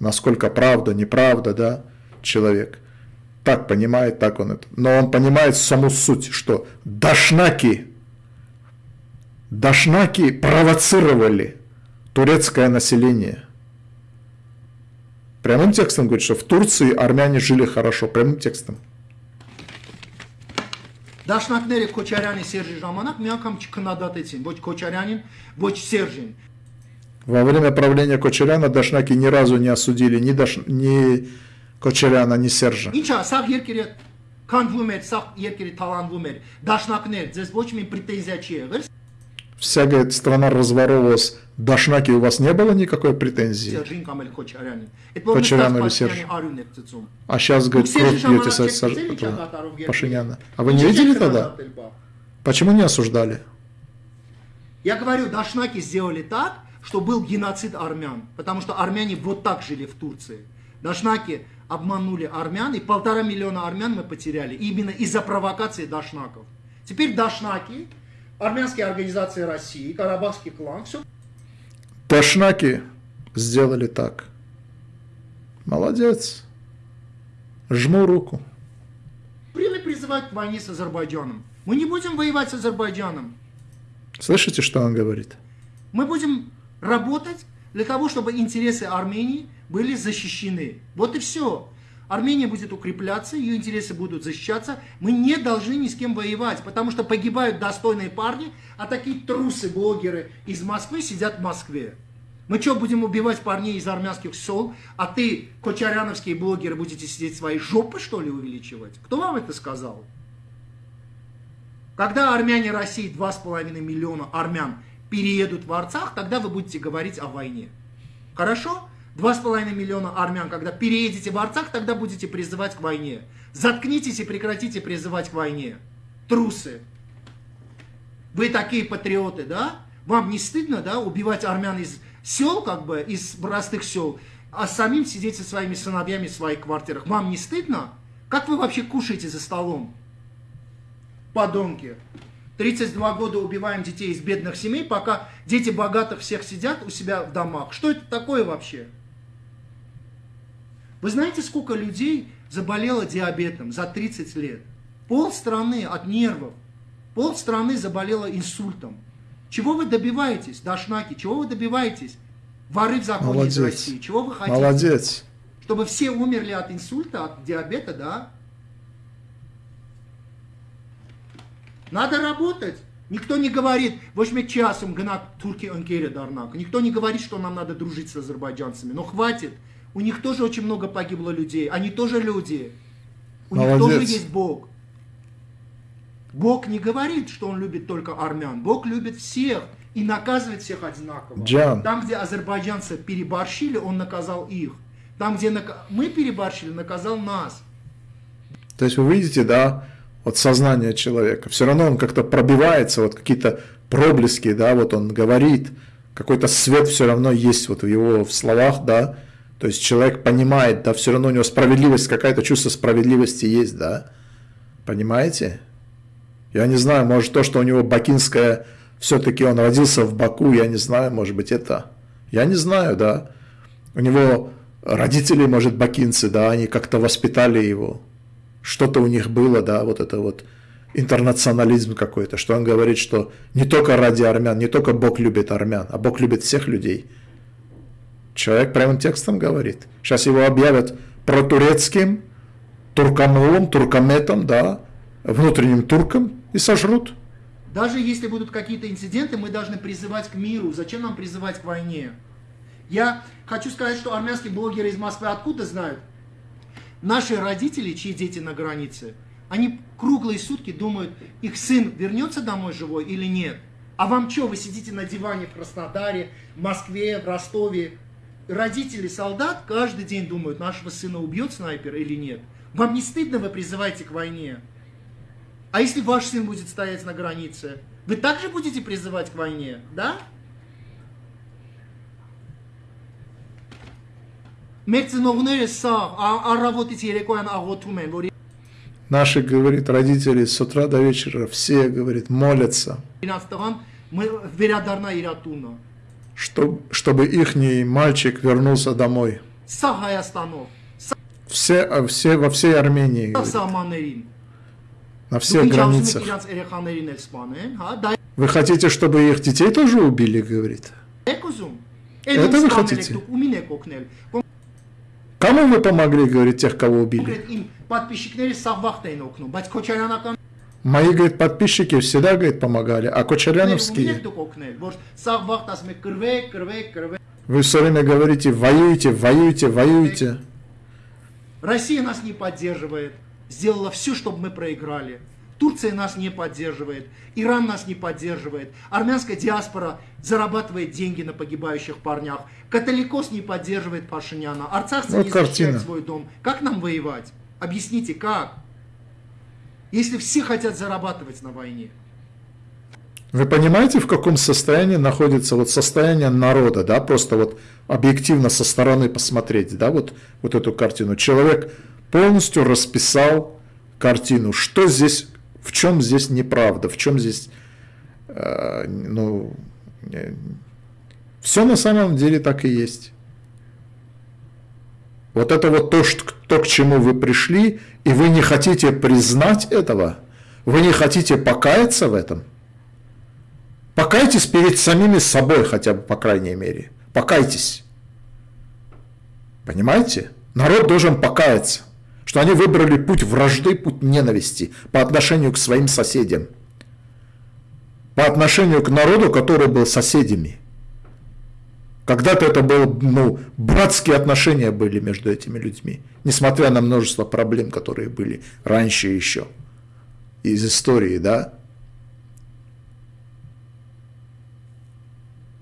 Speaker 1: насколько правда, неправда, да, человек. Так понимает, так он это. Но он понимает саму суть, что дашнаки, дашнаки провоцировали турецкое население. Прямым текстом говорит, что в Турции армяне жили хорошо, прямым текстом.
Speaker 2: Դաշնակները Քոչարյանի Սերժի ժամանակ մի անգամ չքննադատեցին ոչ Քոչարյանին, ոչ Սերժին։
Speaker 1: Во время правления Кочеряна Дашнаки ни разу не осудили ни, Даш... ни Кочеряна, ни Сержа.
Speaker 2: Ինչա, սա երկիրը քանդվում էր, սա երկիրը թալանվում էր։ Դաշնակներ, ձեզ ոչ մի պրետենզիա չի եղել
Speaker 1: вся, говорит, страна разворовывалась, до Шнаки у вас не было никакой претензии?
Speaker 2: Кочарян
Speaker 1: или
Speaker 2: Серж?
Speaker 1: А сейчас, говорит, кровь пьете со, со, Пашиняна. А вы не видели тогда? Почему не осуждали?
Speaker 2: Я говорю, Дашнаки сделали так, что был геноцид армян, потому что армяне вот так жили в Турции. Дашнаки обманули армян, и полтора миллиона армян мы потеряли, именно из-за провокации дашнаков. Теперь дашнаки армянские организации России, Карабахский клан, все
Speaker 1: Дашнаки сделали так. Молодец. Жму руку.
Speaker 2: время призывают к войне с Азербайджаном. Мы не будем воевать с Азербайджаном.
Speaker 1: Слышите, что он говорит?
Speaker 2: Мы будем работать для того, чтобы интересы Армении были защищены. Вот и все. Армения будет укрепляться, ее интересы будут защищаться. Мы не должны ни с кем воевать, потому что погибают достойные парни, а такие трусы-блогеры из Москвы сидят в Москве. Мы что, будем убивать парней из армянских сел, а ты, кочаряновские блогеры, будете сидеть свои жопы, что ли, увеличивать? Кто вам это сказал? Когда армяне России, 2,5 миллиона армян, переедут в Арцах, тогда вы будете говорить о войне. Хорошо? 2,5 миллиона армян, когда переедете в Арцах, тогда будете призывать к войне. Заткнитесь и прекратите призывать к войне. Трусы. Вы такие патриоты, да? Вам не стыдно, да, убивать армян из сел, как бы, из простых сел, а самим сидеть со своими сыновьями в своих квартирах? Вам не стыдно? Как вы вообще кушаете за столом? Подонки. 32 года убиваем детей из бедных семей, пока дети богатых всех сидят у себя в домах. Что это такое вообще? Вы знаете, сколько людей заболело диабетом за 30 лет? Пол страны от нервов. Пол страны заболело инсультом. Чего вы добиваетесь, дашнаки? Чего вы добиваетесь? Воры в законе из
Speaker 1: Молодец.
Speaker 2: России. Чего вы хотите?
Speaker 1: Молодец.
Speaker 2: Чтобы все умерли от инсульта, от диабета, да? Надо работать. Никто не говорит, возьми часом гнат турки анкере дарнак. Никто не говорит, что нам надо дружить с азербайджанцами. Но хватит. У них тоже очень много погибло людей. Они тоже люди. У них
Speaker 1: Молодец.
Speaker 2: тоже есть Бог. Бог не говорит, что Он любит только армян. Бог любит всех и наказывает всех одинаково.
Speaker 1: Джан.
Speaker 2: Там, где азербайджанцы переборщили, Он наказал их. Там, где нака- мы переборщили, наказал нас.
Speaker 1: То есть вы видите, да, вот сознание человека. Все равно он как-то пробивается, вот какие-то проблески, да, вот он говорит, какой-то свет все равно есть вот в его в словах, да. То есть человек понимает, да, все равно у него справедливость, какая-то чувство справедливости есть, да. Понимаете? Я не знаю, может то, что у него бакинская, все-таки он родился в Баку, я не знаю, может быть это. Я не знаю, да. У него родители, может, бакинцы, да, они как-то воспитали его. Что-то у них было, да, вот это вот интернационализм какой-то, что он говорит, что не только ради армян, не только Бог любит армян, а Бог любит всех людей. Человек прямым текстом говорит. Сейчас его объявят протурецким, туркомолом, туркометом, да, внутренним турком и сожрут.
Speaker 2: Даже если будут какие-то инциденты, мы должны призывать к миру. Зачем нам призывать к войне? Я хочу сказать, что армянские блогеры из Москвы откуда знают? Наши родители, чьи дети на границе, они круглые сутки думают, их сын вернется домой живой или нет. А вам что, вы сидите на диване в Краснодаре, в Москве, в Ростове? родители солдат каждый день думают, нашего сына убьет снайпер или нет. Вам не стыдно, вы призываете к войне? А если ваш сын будет стоять на границе, вы также будете призывать к войне, да? А, а
Speaker 1: Наши, говорит, родители с утра до вечера все, говорит, молятся чтобы ихний мальчик вернулся домой. Все, э, все, во всей Армении. Говорит. На всех границах. Вы хотите, чтобы их детей тоже убили, говорит? Это вы хотите? Кому вы помогли, говорит, тех, кого убили? Мои, говорит, подписчики всегда, говорит, помогали, а кочеряновские...
Speaker 2: Ну,
Speaker 1: Вы все время говорите, воюйте, воюйте, воюйте.
Speaker 2: Россия нас не поддерживает, сделала все, чтобы мы проиграли. Турция нас не поддерживает, Иран нас не поддерживает, армянская диаспора зарабатывает деньги на погибающих парнях, католикос не поддерживает Пашиняна, арцахцы
Speaker 1: вот
Speaker 2: не
Speaker 1: картина.
Speaker 2: защищают свой дом. Как нам воевать? Объясните, как? Если все хотят зарабатывать на войне.
Speaker 1: Вы понимаете, в каком состоянии находится вот состояние народа, да, просто вот объективно со стороны посмотреть, да, вот, вот эту картину. Человек полностью расписал картину, что здесь, в чем здесь неправда, в чем здесь, э, ну, все на самом деле так и есть. Вот это вот то, что, то, к чему вы пришли, и вы не хотите признать этого, вы не хотите покаяться в этом. Покайтесь перед самими собой хотя бы, по крайней мере. Покайтесь. Понимаете? Народ должен покаяться, что они выбрали путь вражды, путь ненависти по отношению к своим соседям. По отношению к народу, который был соседями. Когда-то это было, ну, братские отношения были между этими людьми, несмотря на множество проблем, которые были раньше еще из истории, да.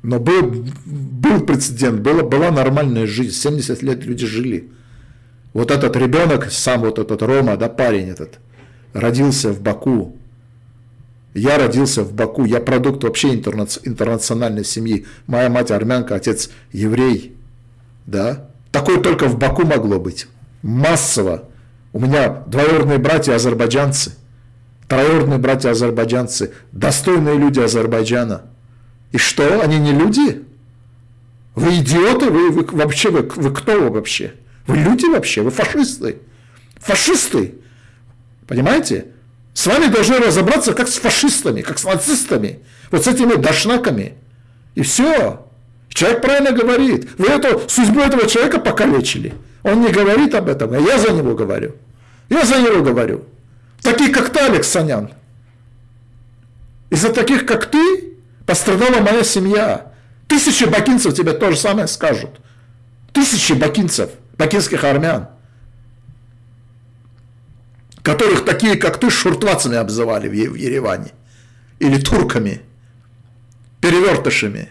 Speaker 1: Но был, был прецедент, была, была нормальная жизнь, 70 лет люди жили. Вот этот ребенок, сам вот этот Рома, да, парень этот, родился в Баку. Я родился в Баку, я продукт вообще интерна- интернациональной семьи. Моя мать армянка, отец еврей, да. Такое только в Баку могло быть, массово. У меня двоюродные братья азербайджанцы, троюродные братья азербайджанцы, достойные люди Азербайджана. И что, они не люди? Вы идиоты? Вы, вы вообще, вы, вы кто вы вообще? Вы люди вообще? Вы фашисты? Фашисты! Понимаете? С вами должны разобраться как с фашистами, как с нацистами, вот с этими дошнаками. И все. Человек правильно говорит. Вы эту, судьбу этого человека покалечили. Он не говорит об этом, а я за него говорю. Я за него говорю. Таких, как ты, Алекс Санян. Из-за таких, как ты, пострадала моя семья. Тысячи бакинцев тебе то же самое скажут. Тысячи бакинцев, бакинских армян, которых такие, как ты, шуртвацами обзывали в Ереване. Или турками, перевертышами.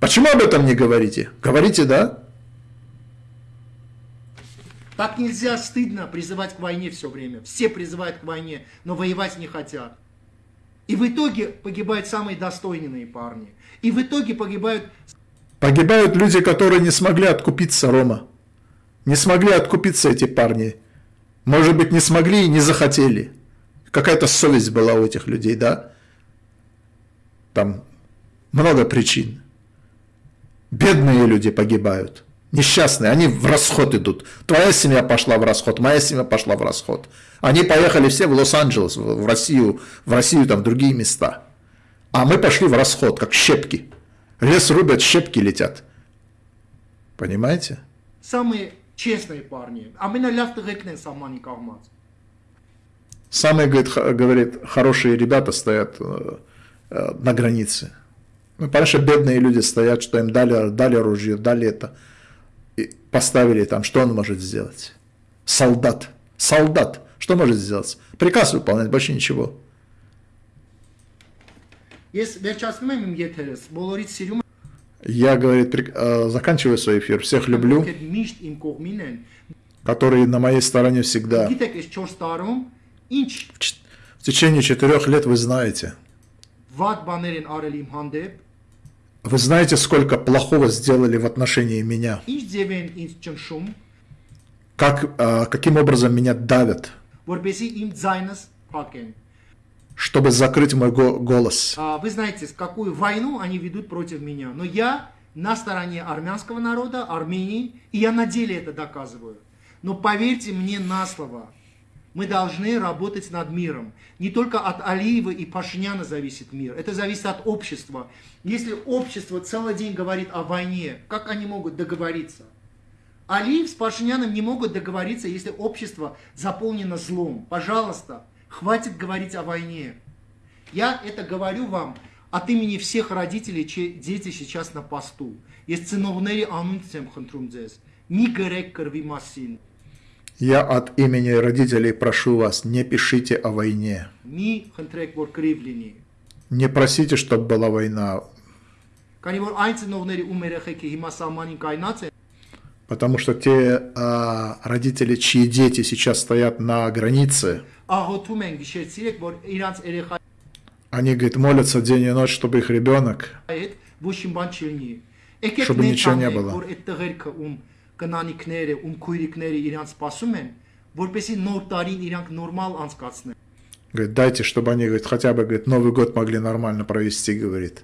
Speaker 1: Почему об этом не говорите? Говорите, да?
Speaker 2: Так нельзя, стыдно призывать к войне все время. Все призывают к войне, но воевать не хотят. И в итоге погибают самые достойные парни. И в итоге погибают
Speaker 1: Погибают люди, которые не смогли откупиться, Рома. Не смогли откупиться эти парни. Может быть, не смогли и не захотели. Какая-то совесть была у этих людей, да? Там много причин. Бедные люди погибают. Несчастные, они в расход идут. Твоя семья пошла в расход, моя семья пошла в расход. Они поехали все в Лос-Анджелес, в Россию, в Россию, там, в другие места. А мы пошли в расход, как щепки. Лес рубят, щепки летят. Понимаете?
Speaker 2: самые честные парни. Ամենալավ տղեկն են սահմանի կողմած։
Speaker 1: Самые, говорит, х- говорит, хорошие ребята стоят э, э, на границе. Ну, понимаешь, а бедные люди стоят, что им дали, дали оружие, дали это. И поставили там, что он может сделать? Солдат. Солдат. Что может сделать? Приказ выполнять, больше ничего.
Speaker 2: Ես վերջացնում եմ իմ եթերս, բոլորից սիրում
Speaker 1: я, говорит, э, заканчиваю свой эфир. Всех люблю, которые на моей стороне всегда. В течение четырех лет вы знаете. Вы знаете, сколько плохого сделали в отношении меня. Как, э, каким образом меня давят чтобы закрыть мой го- голос?
Speaker 2: А, Вы знаете, какую войну они ведут против меня. Но я на стороне армянского народа, Армении, и я на деле это доказываю. Но поверьте мне на слово, мы должны работать над миром. Не только от Алиева и Пашиняна зависит мир, это зависит от общества. Если общество целый день говорит о войне, как они могут договориться? Алиев с Пашиняном не могут договориться, если общество заполнено злом. Пожалуйста, хватит говорить о войне. Я это говорю вам от имени всех родителей, чьи дети сейчас на посту. Есть ценовнери анунцем խնդրում ձեզ։ Մի գրեք կրվի մասին։
Speaker 1: Я от имени родителей прошу вас, не пишите о войне.
Speaker 2: Մի խնդրեք, որ կրիվ լինի։
Speaker 1: Не просите, чтобы была война,
Speaker 2: Քանի որ այն ծնողների ում երեխեքը հիմա սահմանին կայնած են,
Speaker 1: потому что те а, родители, чьи дети сейчас стоят на границе,
Speaker 2: ահոթում են գիշերցիրեք, որ իրանց երեխայի
Speaker 1: они, говорит, молятся день и ночь, чтобы их ребенок
Speaker 2: հետ ոչինչ բան չլինի։ Եկեք
Speaker 1: Чтобы ничего не
Speaker 2: ներկայացնենք,
Speaker 1: было.
Speaker 2: որ այդ տղերքը ում կնանիքները, ում քույրիկները իրանց սպասում են, որպեսի նոր տարին իրանք նորմալ անցկացնեն։
Speaker 1: Говорит, дайте, чтобы они, говорит, хотя бы, говорит, Новый год могли нормально провести, говорит.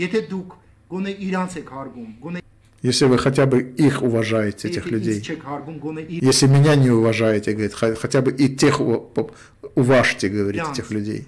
Speaker 2: Եթե դուք
Speaker 1: если вы хотя бы их уважаете, этих людей. Если меня не уважаете, говорит, хотя бы и тех уважьте, говорит, этих людей.